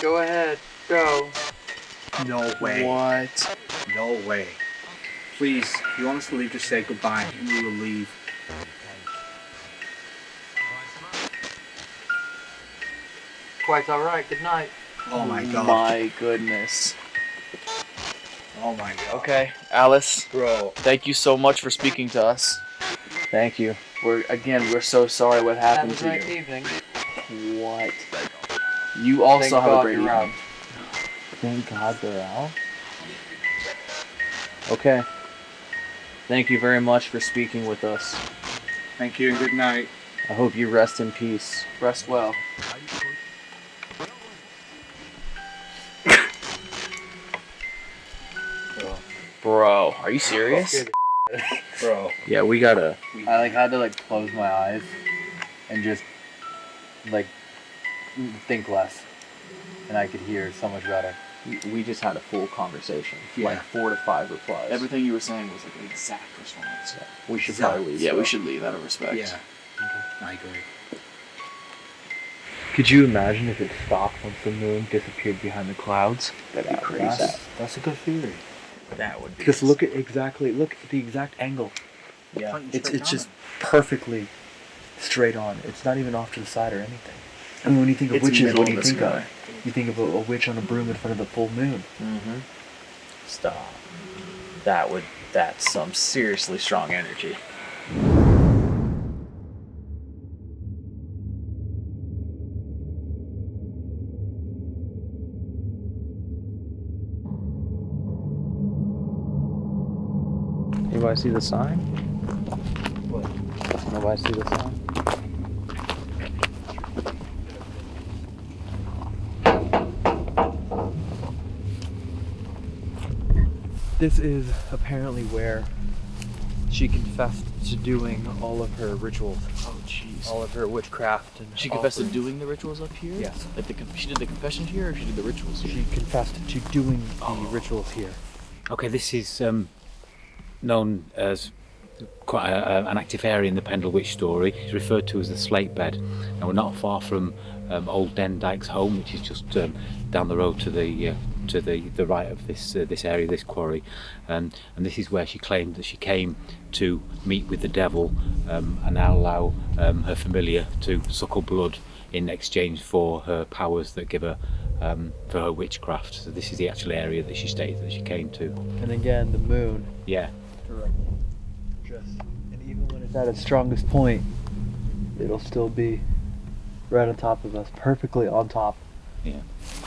Go ahead. Go. No way. What? No way. Please, if you want us to leave, just say goodbye and we will leave. Quite alright. Good night. Oh my god. My goodness. Oh my god. Okay, Alice, Bro. thank you so much for speaking to us. Thank you. We're again, we're so sorry what Have happened a to great you. evening. What? You also Thank have God a great you're out. Thank God they're out. Okay. Thank you very much for speaking with us. Thank you and good night. I hope you rest in peace. Rest well. [COUGHS] Bro, are you serious? [LAUGHS] Bro. Yeah, we gotta. I like had to like close my eyes and just like think less, and I could hear so much better. We- We just had a full conversation. Yeah. Like four to five replies. Everything you were saying was like an exact response. we should Exact. probably leave. Yeah, we should leave out of respect. Yeah. okay. I agree. Could you imagine if it stopped once the moon disappeared behind the clouds? That'd be crazy. That's, that's a good theory. That would be. Because look at exactly look at the exact angle. Yeah. It's it's just perfectly straight on. It's not even off to the side or anything. I mean, when you think of It's witches, what do you think sky. of? You think of a, a witch on a broom in front of the full moon. Mm-hmm. Stop. That would. That's some seriously strong energy. Anybody see the sign? What? Nobody see the sign? This is apparently where she confessed to doing all of her rituals, Oh, jeez. all of her witchcraft, and She confessed to doing the rituals up here? Yes. Like the, she did the confession here or she did the rituals here? She confessed to doing the rituals here. Okay, this is um, known as quite a, a- an active area in the Pendle Witch story. It's referred to as the Slate Bed, and we're not far from um, Old Demdike's home, which is just um, down the road to the uh, to the, the right of this uh, this area, this quarry, um, and this is where she claimed that she came to meet with the devil um, and now allow um, her familiar to suckle blood in exchange for her powers that give her um, for her witchcraft. So this is the actual area that she stated that she came to. And again, the moon. Yeah. Just and even when it's at its strongest point, it'll still be right on top of us, perfectly on top. Yeah.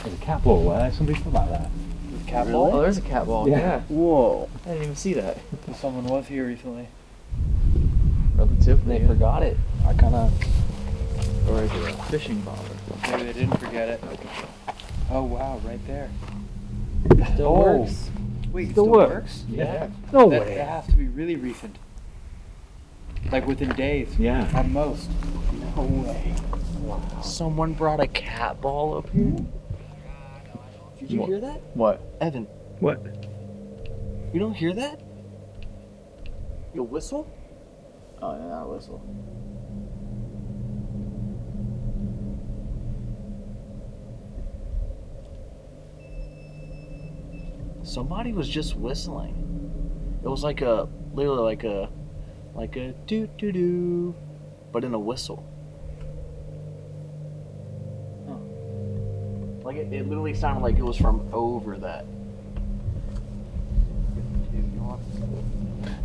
There's a cat ball there. Somebody put that there. With cat Oh, ball. there's a cat ball. Yeah. Yeah. Whoa. I didn't even see that. [LAUGHS] Someone was here recently. Relatively. They forgot it. I kind of. Or is it a fishing bobber? Maybe they didn't forget it. Oh wow, right there. It Still Oh. works. Wait, it Still still works? works? Yeah. No that, way. That has to be really recent. Like within days. Yeah. At most. No way. Wow. Someone brought a cat ball up here. Hmm? Did you hear that? What? Evan, What? you don't hear that? You whistle? Oh, yeah, not a whistle. Somebody was just whistling. It was like a, literally like a, like a doo doo doo, but in a whistle. Huh. Like it, it literally sounded like it was from over that.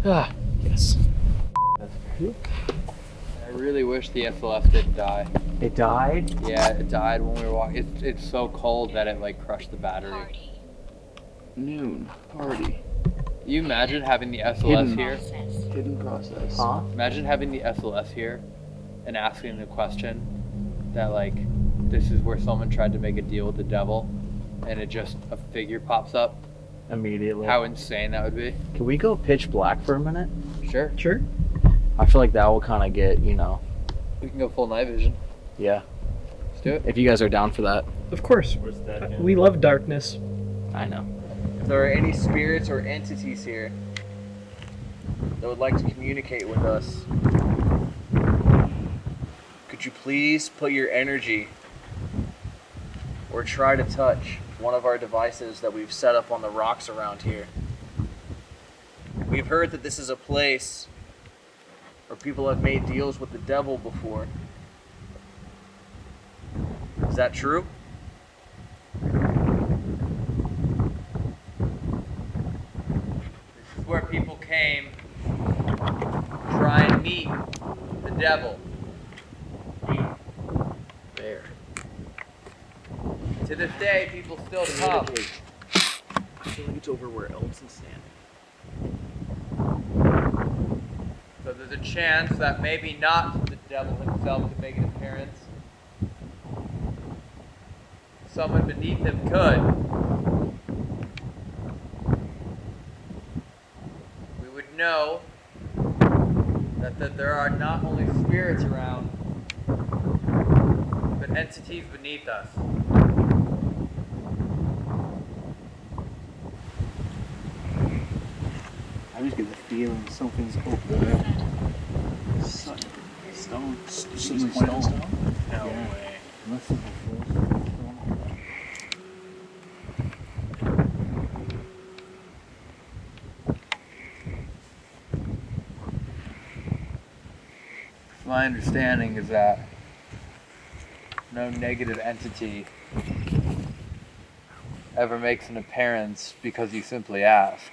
Ah, yes. I really wish the SLS didn't die. It died? Yeah, it died when we were walking. It's, it's so cold that it like crushed the battery. Noon party. You imagine having the SLS Hidden. here? Hidden process. Huh? Imagine having the SLS here and asking the question that like this is where someone tried to make a deal with the devil and it just a figure pops up. Immediately. How insane that would be. Can we go pitch black for a minute? Sure. Sure. I feel like that will kind of get, you know, We can go full night vision. yeah. Let's do it. If you guys are down for that. Of course. Uh, we love darkness. I know. There are any spirits or entities here that would like to communicate with us, could you please put your energy or try to touch one of our devices that we've set up on the rocks around here? We've heard that this is a place where people have made deals with the devil before. Is that true? This is where people came to try and meet the devil. There. To this day, people still come. I feel like it's over where Elson's standing. So there's a chance that maybe not the devil himself could make an appearance. Someone beneath him could. We would know that, that there are not only spirits around, but entities beneath us. I just get the feeling something's up there. Stone. Something's stone. No Yeah. way. Unless it's a force stone. My understanding is that no negative entity ever makes an appearance because you simply ask.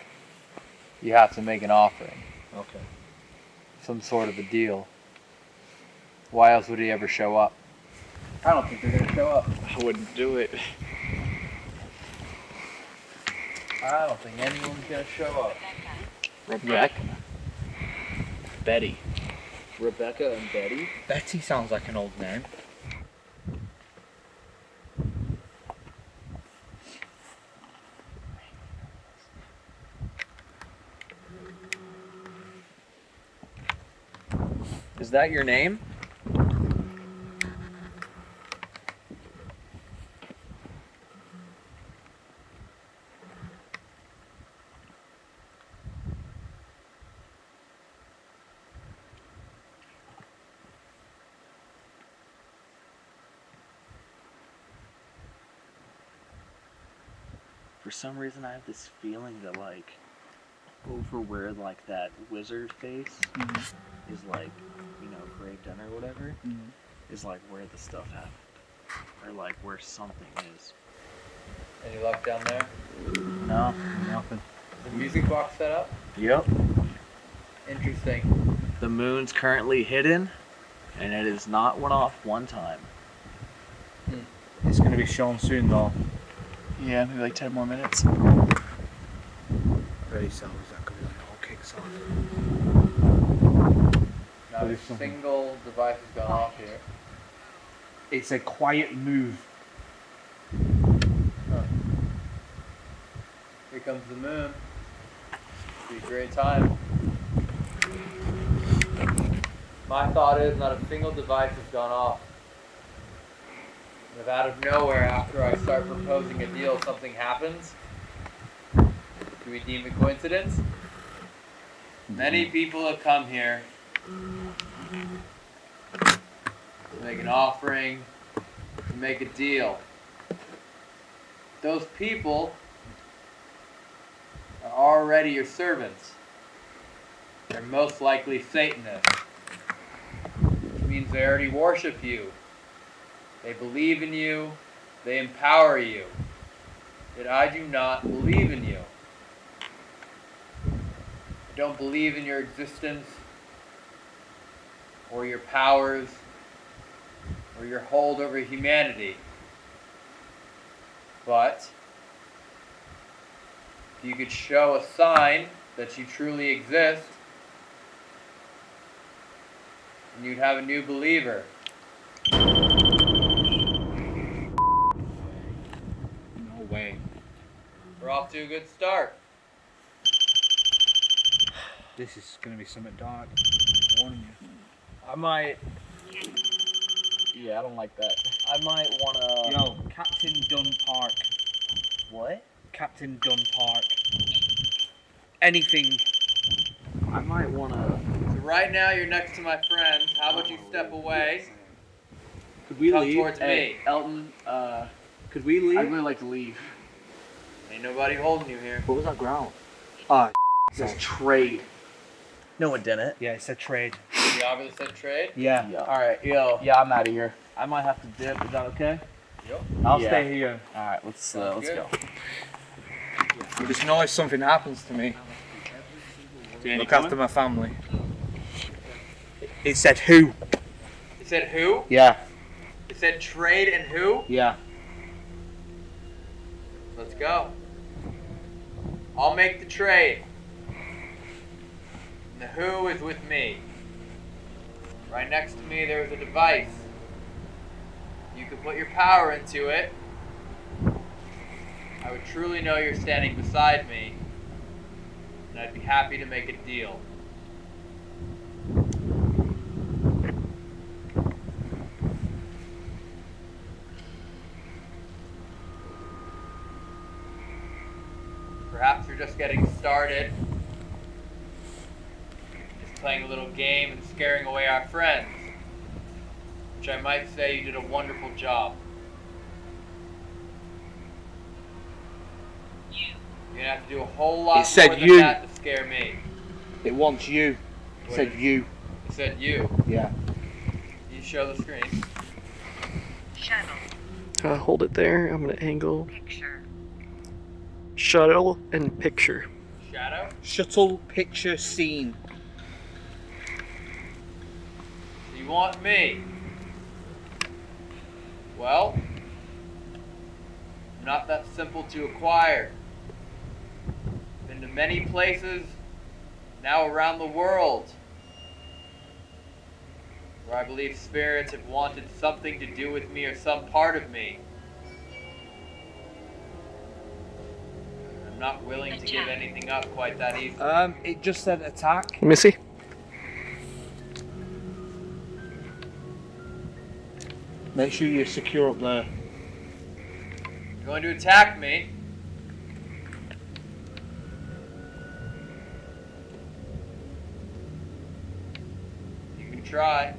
You have to make an offering, Okay. some sort of a deal. Why else would he ever show up? I don't think they're gonna show up. I wouldn't do it. I don't think anyone's gonna show up. Rebecca. Betty. Rebecca and Betty. Betty sounds like an old name. Is that your name? Some reason, I have this feeling that like over where like that wizard face mm-hmm. is like, you know, graved in or whatever, mm-hmm. is like where the stuff happened, or like where something is. Any luck down there? No, nothing. Is the music box set up? Yep. Interesting. The moon's currently hidden, and it has not went off one time. Hmm. It's going to be shown soon, though. Yeah, maybe like ten more minutes. Very soon, exactly. When it all kicks off. Not But a single device has gone off here. It's a quiet move. Here comes the moon. Be a great time. My thought is not a single device has gone off. And if out of nowhere, after I start proposing a deal, something happens, do we deem it coincidence? Mm-hmm. Many people have come here to make an offering, to make a deal. Those people are already your servants. They're most likely Satanists. Which means they already worship you. They believe in you. They empower you. Yet I do not believe in you. I don't believe in your existence or your powers or your hold over humanity. But if you could show a sign that you truly exist, and you'd have a new believer. No way. We're off to a good start. This is going to be something dark. warning you. I might. Yeah, I don't like that. I might wanna. Yo, Captain Dunn Park. What? Captain Dunn Park. Anything. I might wanna. So right now you're next to my friends. How about you step away? Could we Come leave? towards hey, me. Elton. Uh, Could we leave? I'd really like to leave. Ain't nobody holding you here. What was that ground? Ah, It says trade. No, it didn't. yeah, it said trade. You obviously said trade. Yeah. Yeah. All right, yo. Yeah, I'm out of here. I might have to dip. Is that okay? Yep. I'll Yeah. stay here. All right, let's uh, let's Good. go. I just know if something happens to me. Look after my family. It said who? It said who? Yeah. It said trade and who? Yeah. Let's go. I'll make the trade. And the who is with me. Right next to me there's a device. You can put your power into it. I would truly know you're standing beside me. And I'd be happy to make a deal. Perhaps you're just getting started. Just playing a little game and scaring away our friends. Which I might say you did a wonderful job. You're gonna have to do a whole lot It said more than you. that to scare me. It wants you. It What said is- you. It said you. Yeah. You show the screen. Uh, hold it there. I'm gonna angle. Shuttle and picture. Shadow? Shuttle picture scene. You want me? Well, not that simple to acquire. Been to many places, now around the world, where I believe spirits have wanted something to do with me or some part of me. Not willing to give anything up quite that easily. Um, it just said attack. Let me see. Make sure you're secure up there. You're going to attack me? You can try.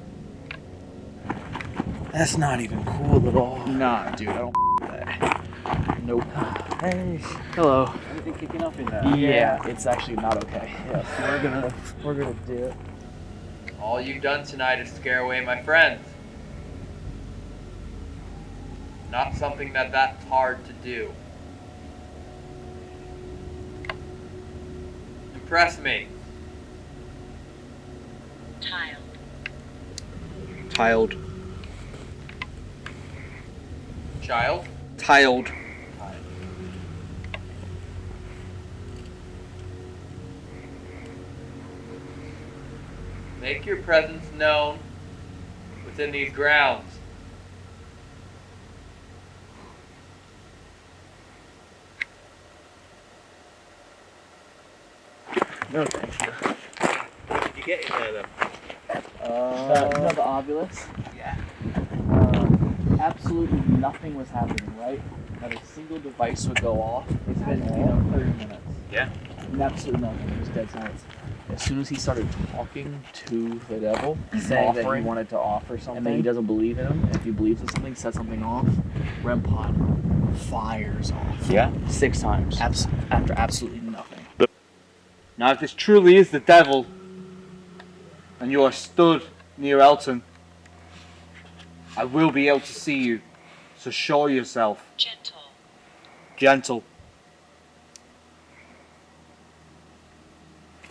That's not even cool at all. Nah, dude, I don't that. Nope. Hey. Hello. Anything kicking up in there? Yeah, it's actually not okay. Yeah, so we're gonna we're gonna do it. All you've done tonight is scare away my friends. Not something that that's hard to do. Impress me. Tiled. Tiled. Child. Tiled. Make your presence known within these grounds. No, thank you. What Did you get in there then? Uh, you know the obelisk? Yeah. Uh, absolutely nothing was happening, right? Not a single device would go off. It's been, you know, 30 minutes. Yeah. And absolutely nothing. It was dead silence. As soon as he started talking to the devil, saying that he wanted to offer something, and then he doesn't believe in him, and if he believes in something, sets something off, REM pod fires off. Yeah. Six times. Abs- after absolutely nothing. Now, if this truly is the devil, and you are stood near Elton, I will be able to see you. So show yourself. Gentle. Gentle.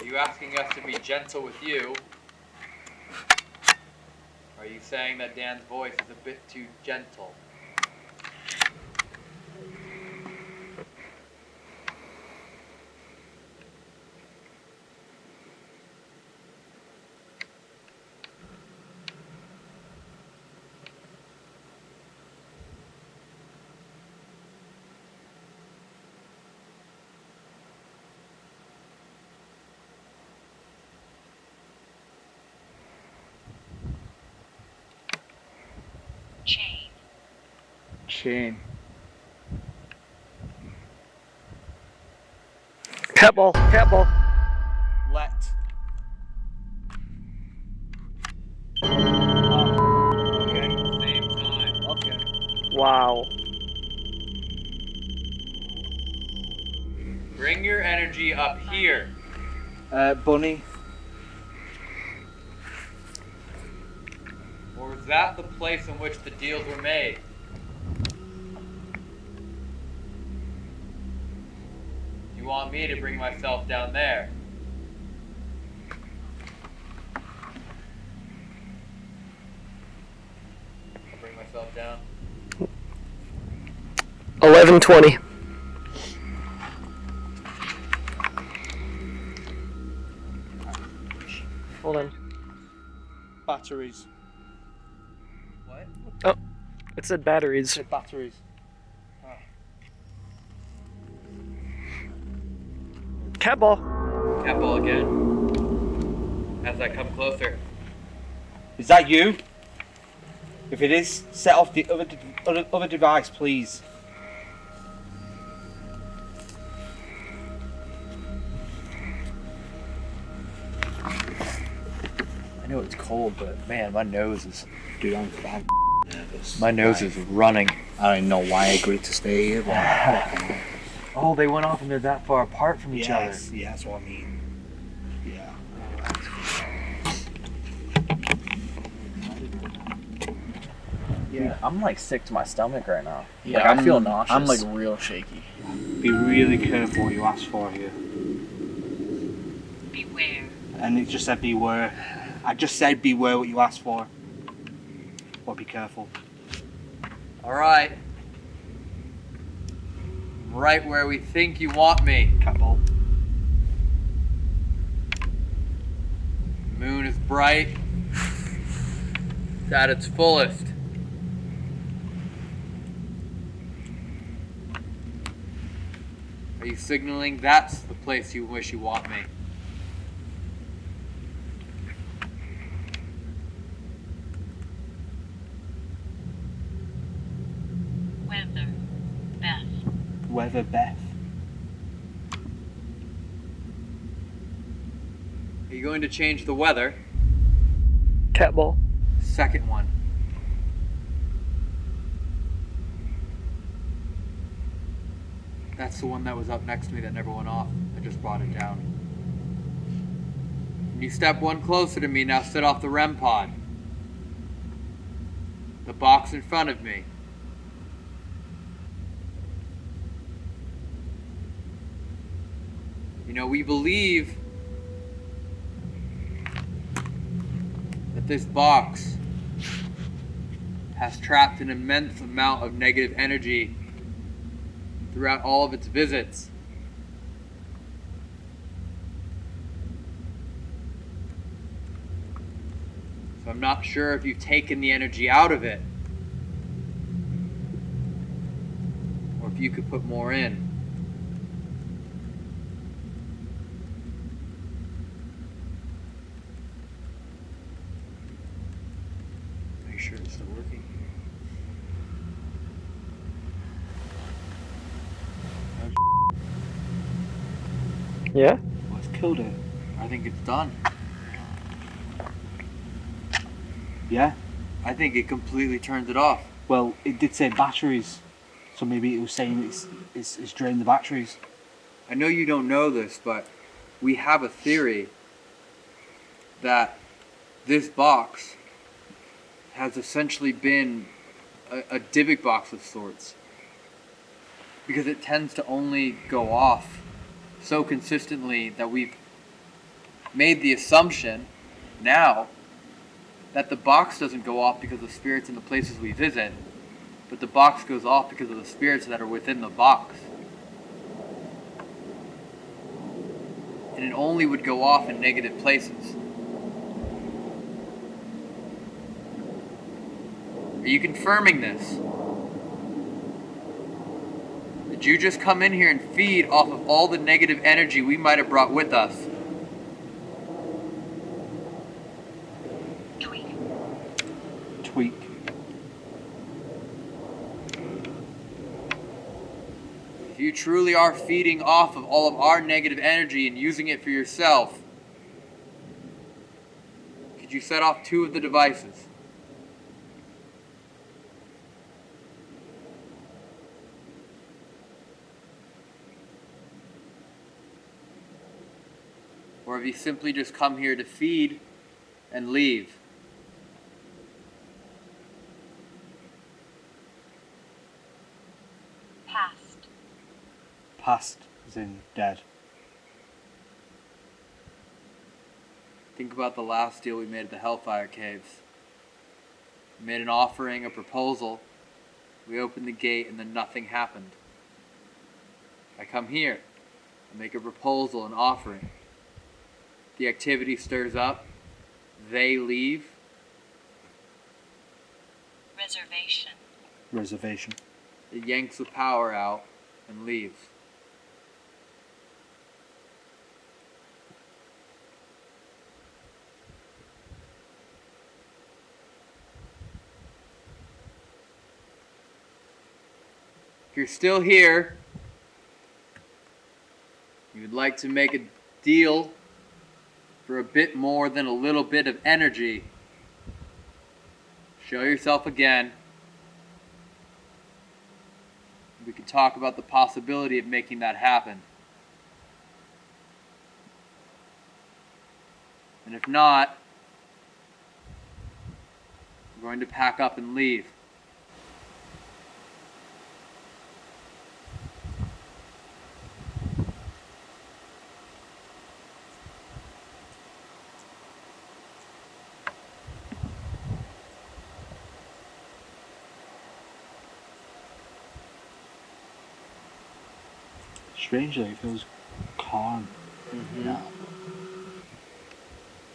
You asking us to be gentle with you? Are you saying that Dan's voice is a bit too gentle? Chain. Pebble, ball. Cat ball. Let. Okay, same time. Okay. Wow. Bring your energy up here. Uh, Bunny. Or was that the place in which the deals were made? You want me to bring myself down there? Bring myself down. 1120. Hold on. Batteries. What? Oh, it said batteries. Said batteries. cat ball. Cat ball again. As I come closer. Is that you? If it is, set off the other, other, other device, please. I know it's cold, but man, my nose is. Dude, I'm, I'm nervous. My nose is running. I don't know why I agreed to stay here, [LAUGHS] Oh, they went off and they're that far apart from each yes, yeah, that's what I mean. Yeah. Yeah, I'm like sick to my stomach right now. Yeah, like, I feel nauseous. I'm like real shaky. Be really careful what you ask for here. Beware. And it just said beware. I just said beware what you ask for. Or be careful. All right. Where we think you want me. couple. Moon is bright. It's at its fullest. Are you signaling that's the place you wish you want me? Weather. Beth. Weather Beth. Are you going to change the weather? Catball. Second one. That's the one that was up next to me that never went off. I just brought it down. And you step one closer to me, now sit off the REM pod. The box in front of me. You know, we believe that this box has trapped an immense amount of negative energy throughout all of its visits. So I'm not sure if you've taken the energy out of it or if you could put more in. Make sure it's still working. Yeah? Well, it's killed it. I think it's done. Yeah? I think it completely turned it off. Well, it did say batteries. So maybe it was saying it's, it's, it's drained the batteries. I know you don't know this, but we have a theory that this box has essentially been a, a Dybbuk box of sorts. Because it tends to only go off so consistently that we've made the assumption now that the box doesn't go off because of spirits in the places we visit, but the box goes off because of the spirits that are within the box. and it only would go off in negative places. Are you confirming this? Did you just come in here and feed off of all the negative energy we might have brought with us? Tweak. Tweak. If you truly are feeding off of all of our negative energy and using it for yourself, could you set off two of the devices? Or have you simply just come here to feed and leave? Past. Past as in dead. Think about the last deal we made at the Hellfire Caves. We made an offering, a proposal. We opened the gate and then nothing happened. I come here. I make a proposal, an offering. The activity stirs up. They leave. Reservation. Reservation. It yanks the power out and leaves. If you're still here, you would like to make a deal for a bit more than a little bit of energy. Show yourself again. We can talk about the possibility of making that happen. And if not, we're going to pack up and leave. Strangely, it feels calm Mhm. now.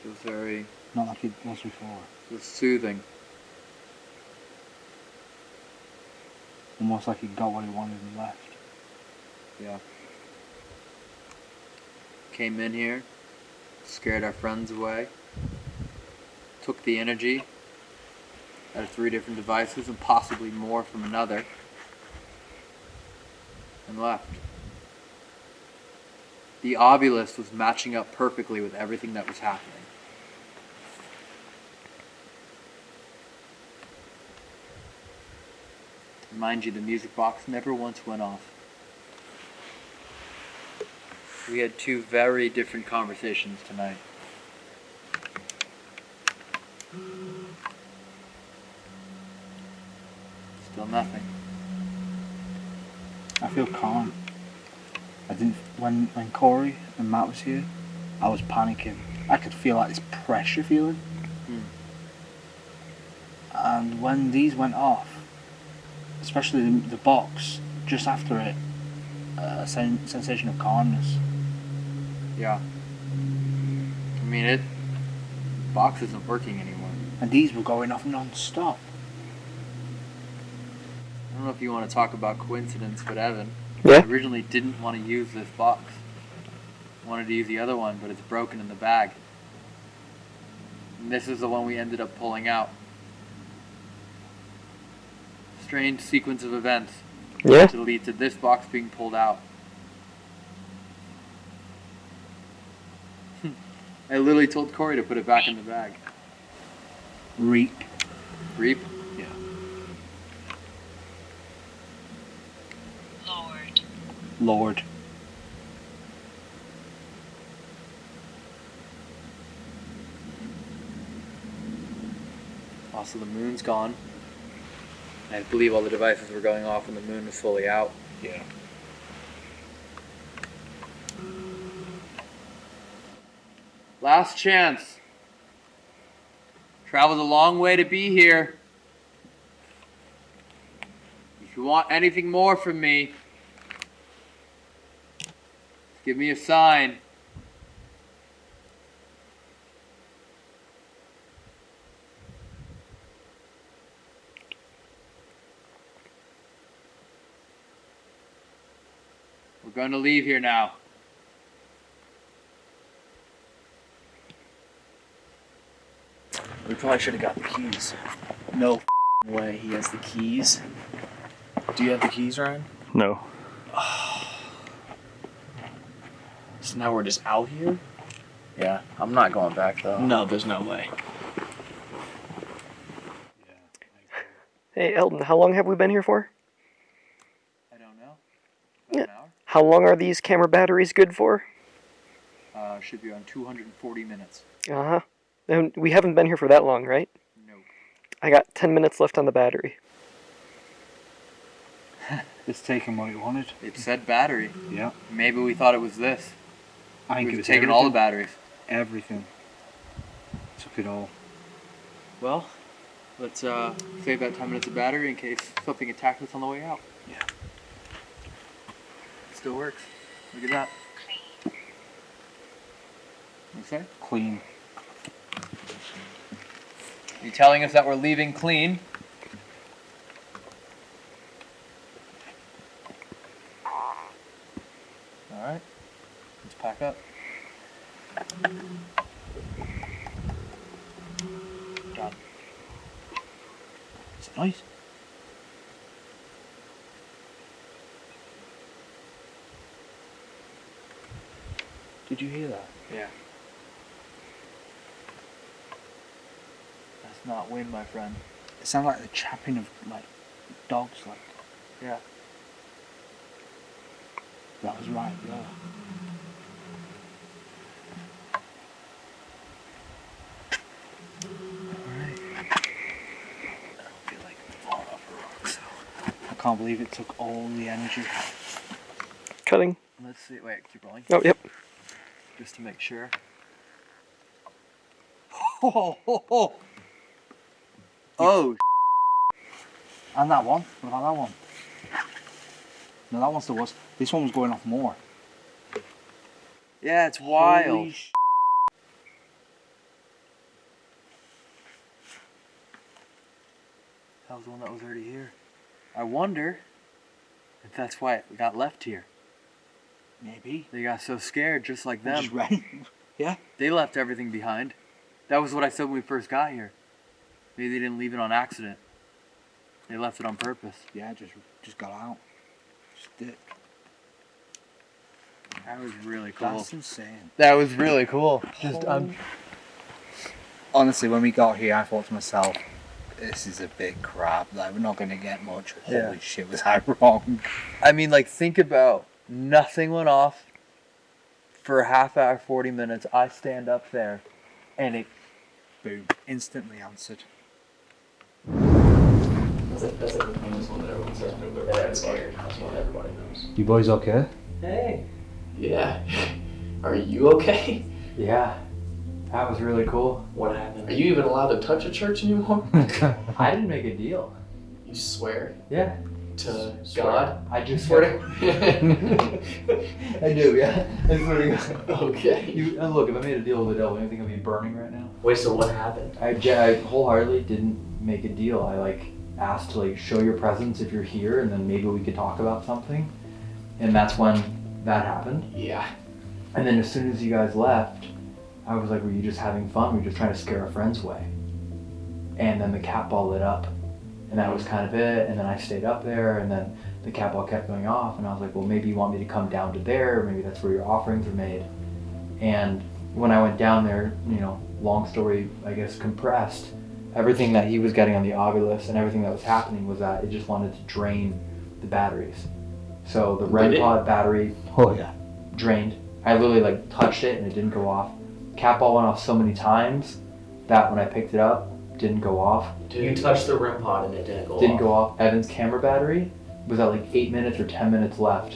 Feels very Not like it was before. feels soothing. Almost like it got what it wanted and left. Yeah. Came in here, scared our friends away, took the energy out of three different devices and possibly more from another, and left. The Ovilus was matching up perfectly with everything that was happening. Mind you, the music box never once went off. We had two very different conversations tonight. Still nothing. I feel calm. I didn't when when Corey and Matt was here, I was panicking. I could feel like this pressure feeling. Hmm. And when these went off, especially the, the box just after it, a sen- sensation of calmness. Yeah. I mean, it. Box isn't working anymore. And these were going off non-stop. I don't know if you want to talk about coincidence, but Evan Yeah? originally didn't want to use this box. Wanted to use the other one, but it's broken in the bag. And this is the one we ended up pulling out. Strange sequence of events Yeah? to lead to this box being pulled out. [LAUGHS] I literally told Corey to put it back in the bag. Reap. Reap? Yeah. Lord, Lord. Also, the moon's gone. I believe all the devices were going off when the moon was fully out. Yeah. Last chance. Traveled a long way to be here. If you want anything more from me, give me a sign. We're going to leave here now. We probably should have got the keys. No way he has the keys. Do you have the keys, Ryan? No. Ah. So now we're just out here? Yeah, I'm not going back though. No, there's no way. Hey, Eldon, how long have we been here for? I don't know. Yeah. About an hour? How long are these camera batteries good for? Uh, should be on 240 minutes. Uh huh. And we haven't been here for that long, right? No. I got 10 minutes left on the battery. [LAUGHS] It's taken what it wanted. It said battery. Yeah. Maybe we thought it was this. I think it We've was taken all the batteries. Everything. Took it all. Well, let's uh, save that 10 minutes of battery in case something attacks us on the way out. Yeah. Still works. Look at that. clean, You say? Clean. You telling us that we're leaving clean? All right. Pack up. Done. Is it nice? Did you hear that? Yeah. That's not wind, my friend. It sounds like the chapping of like dogs. Like Yeah. that was right. Yeah. I can't believe it took all the energy. Cutting. Let's see. Wait, keep rolling. Oh, yep. Just to make sure. [LAUGHS] Oh, oh, oh. Oh, And that one. What about that one? No, that one's the worst. This one was going off more. yeah, it's wild. That was the one that was already here. I wonder if that's why it got left here. Maybe. They got so scared, just like them. just ran. [LAUGHS] yeah. They left everything behind. That was what I said when we first got here. Maybe they didn't leave it on accident. They left it on purpose. Yeah, just just got out. Just did. That was really cool. That's insane. That was really cool. Just um, Honestly, when we got here, I thought to myself, this is a big crap. Like, we're not going to get much. Holy Yeah. shit, was I [LAUGHS] wrong? I mean, like, think about nothing went off for a half hour, 40 minutes. I stand up there and it Boom. Instantly answered. That's like, that's like the famous one that everyone says when they're that. That's one everybody knows. You boys okay? Hey. Yeah. [LAUGHS] Are you okay? Yeah, that was really cool. What happened? Are you even allowed to touch a church anymore? [LAUGHS] I didn't make a deal. You swear Yeah. to Swear. God? I do Swear to. [LAUGHS] [LAUGHS] I do, yeah. I swear to God. Okay. You, and look, if I made a deal with the devil, anything would be burning right now. Wait, so what happened? I, I wholeheartedly didn't make a deal. I like asked to like show your presence if you're here, and then maybe we could talk about something. And that's when that happened. Yeah. And then as soon as you guys left, I was like, "Were you just having fun? Were you just trying to scare our friends away?" And then the cat ball lit up, and that was kind of it. And then I stayed up there, and then the cat ball kept going off, and I was like, "Well, maybe you want me to come down to there. Maybe that's where your offerings are made." And when I went down there, you know, long story, I guess compressed, everything that he was getting on the Ovilus and everything that was happening was that it just wanted to drain the batteries. So the REM pod battery Oh yeah. drained. I literally like touched it and it didn't go off. Cat ball went off so many times that when I picked it up, didn't go off. Dude, You touched the REM pod and it didn't go Didn't off. go off. Evan's camera battery was at like eight minutes or ten minutes left.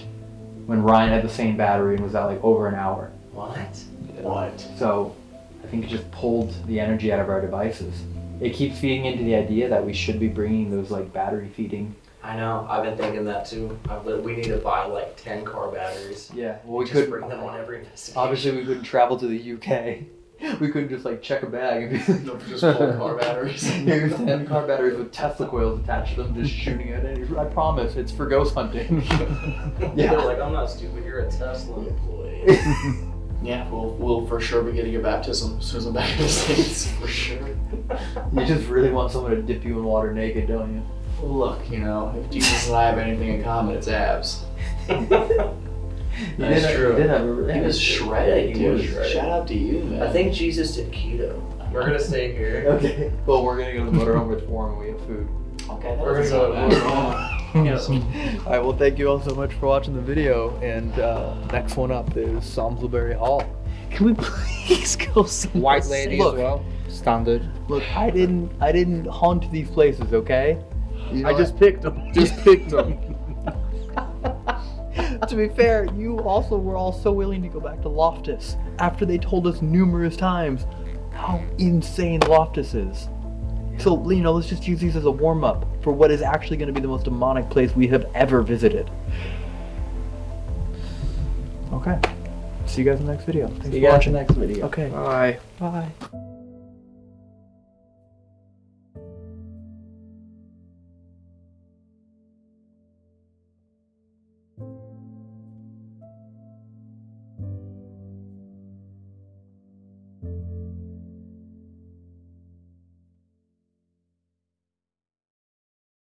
When Ryan had the same battery and was at like over an hour. What? What? So I think it just pulled the energy out of our devices. It keeps feeding into the idea that we should be bringing those like battery feeding. I know. I've been thinking that too. I've, we need to buy like ten car batteries. Yeah, well we Just could bring them on every investigation. obviously we couldn't travel to the UK. [LAUGHS] We couldn't just like check a bag and be like, No, just full car batteries. [LAUGHS] Here's 10 car batteries with Tesla coils attached to them, just shooting at it. I promise, it's for ghost hunting. [LAUGHS] They're like, I'm not stupid. You're a Tesla employee. yeah, we'll we'll for sure be getting a baptism as soon as I'm back in the states. For sure. you just really want someone to dip you in water naked, don't you? Well, look, you know, if Jesus and I have anything in common, it's abs. [LAUGHS] That's did, true. He did have a He was shredded, He dude. was shredded. Shout out to you, man. I think Jesus did keto. We're gonna stay here. Okay. Well, we're gonna go to the motorhome with Forum and we have food. Okay, We're gonna go to the motorhome. Alright, well, thank you all so much for watching the video. And uh, next one up is Samlesbury Hall. Can we [LAUGHS] please go somewhere White lady Look. as well. Standard. Look, I didn't, I didn't haunt these places, okay? You know I what? [LAUGHS] just picked them. Just picked them. to be fair, you also were all so willing to go back to Loftus after they told us numerous times how insane Loftus is. So, you know, let's just use these as a warm up for what is actually going to be the most demonic place we have ever visited. Okay. See you guys in the next video. Thanks See you for guys watching. in the next video. Okay. Bye. Bye.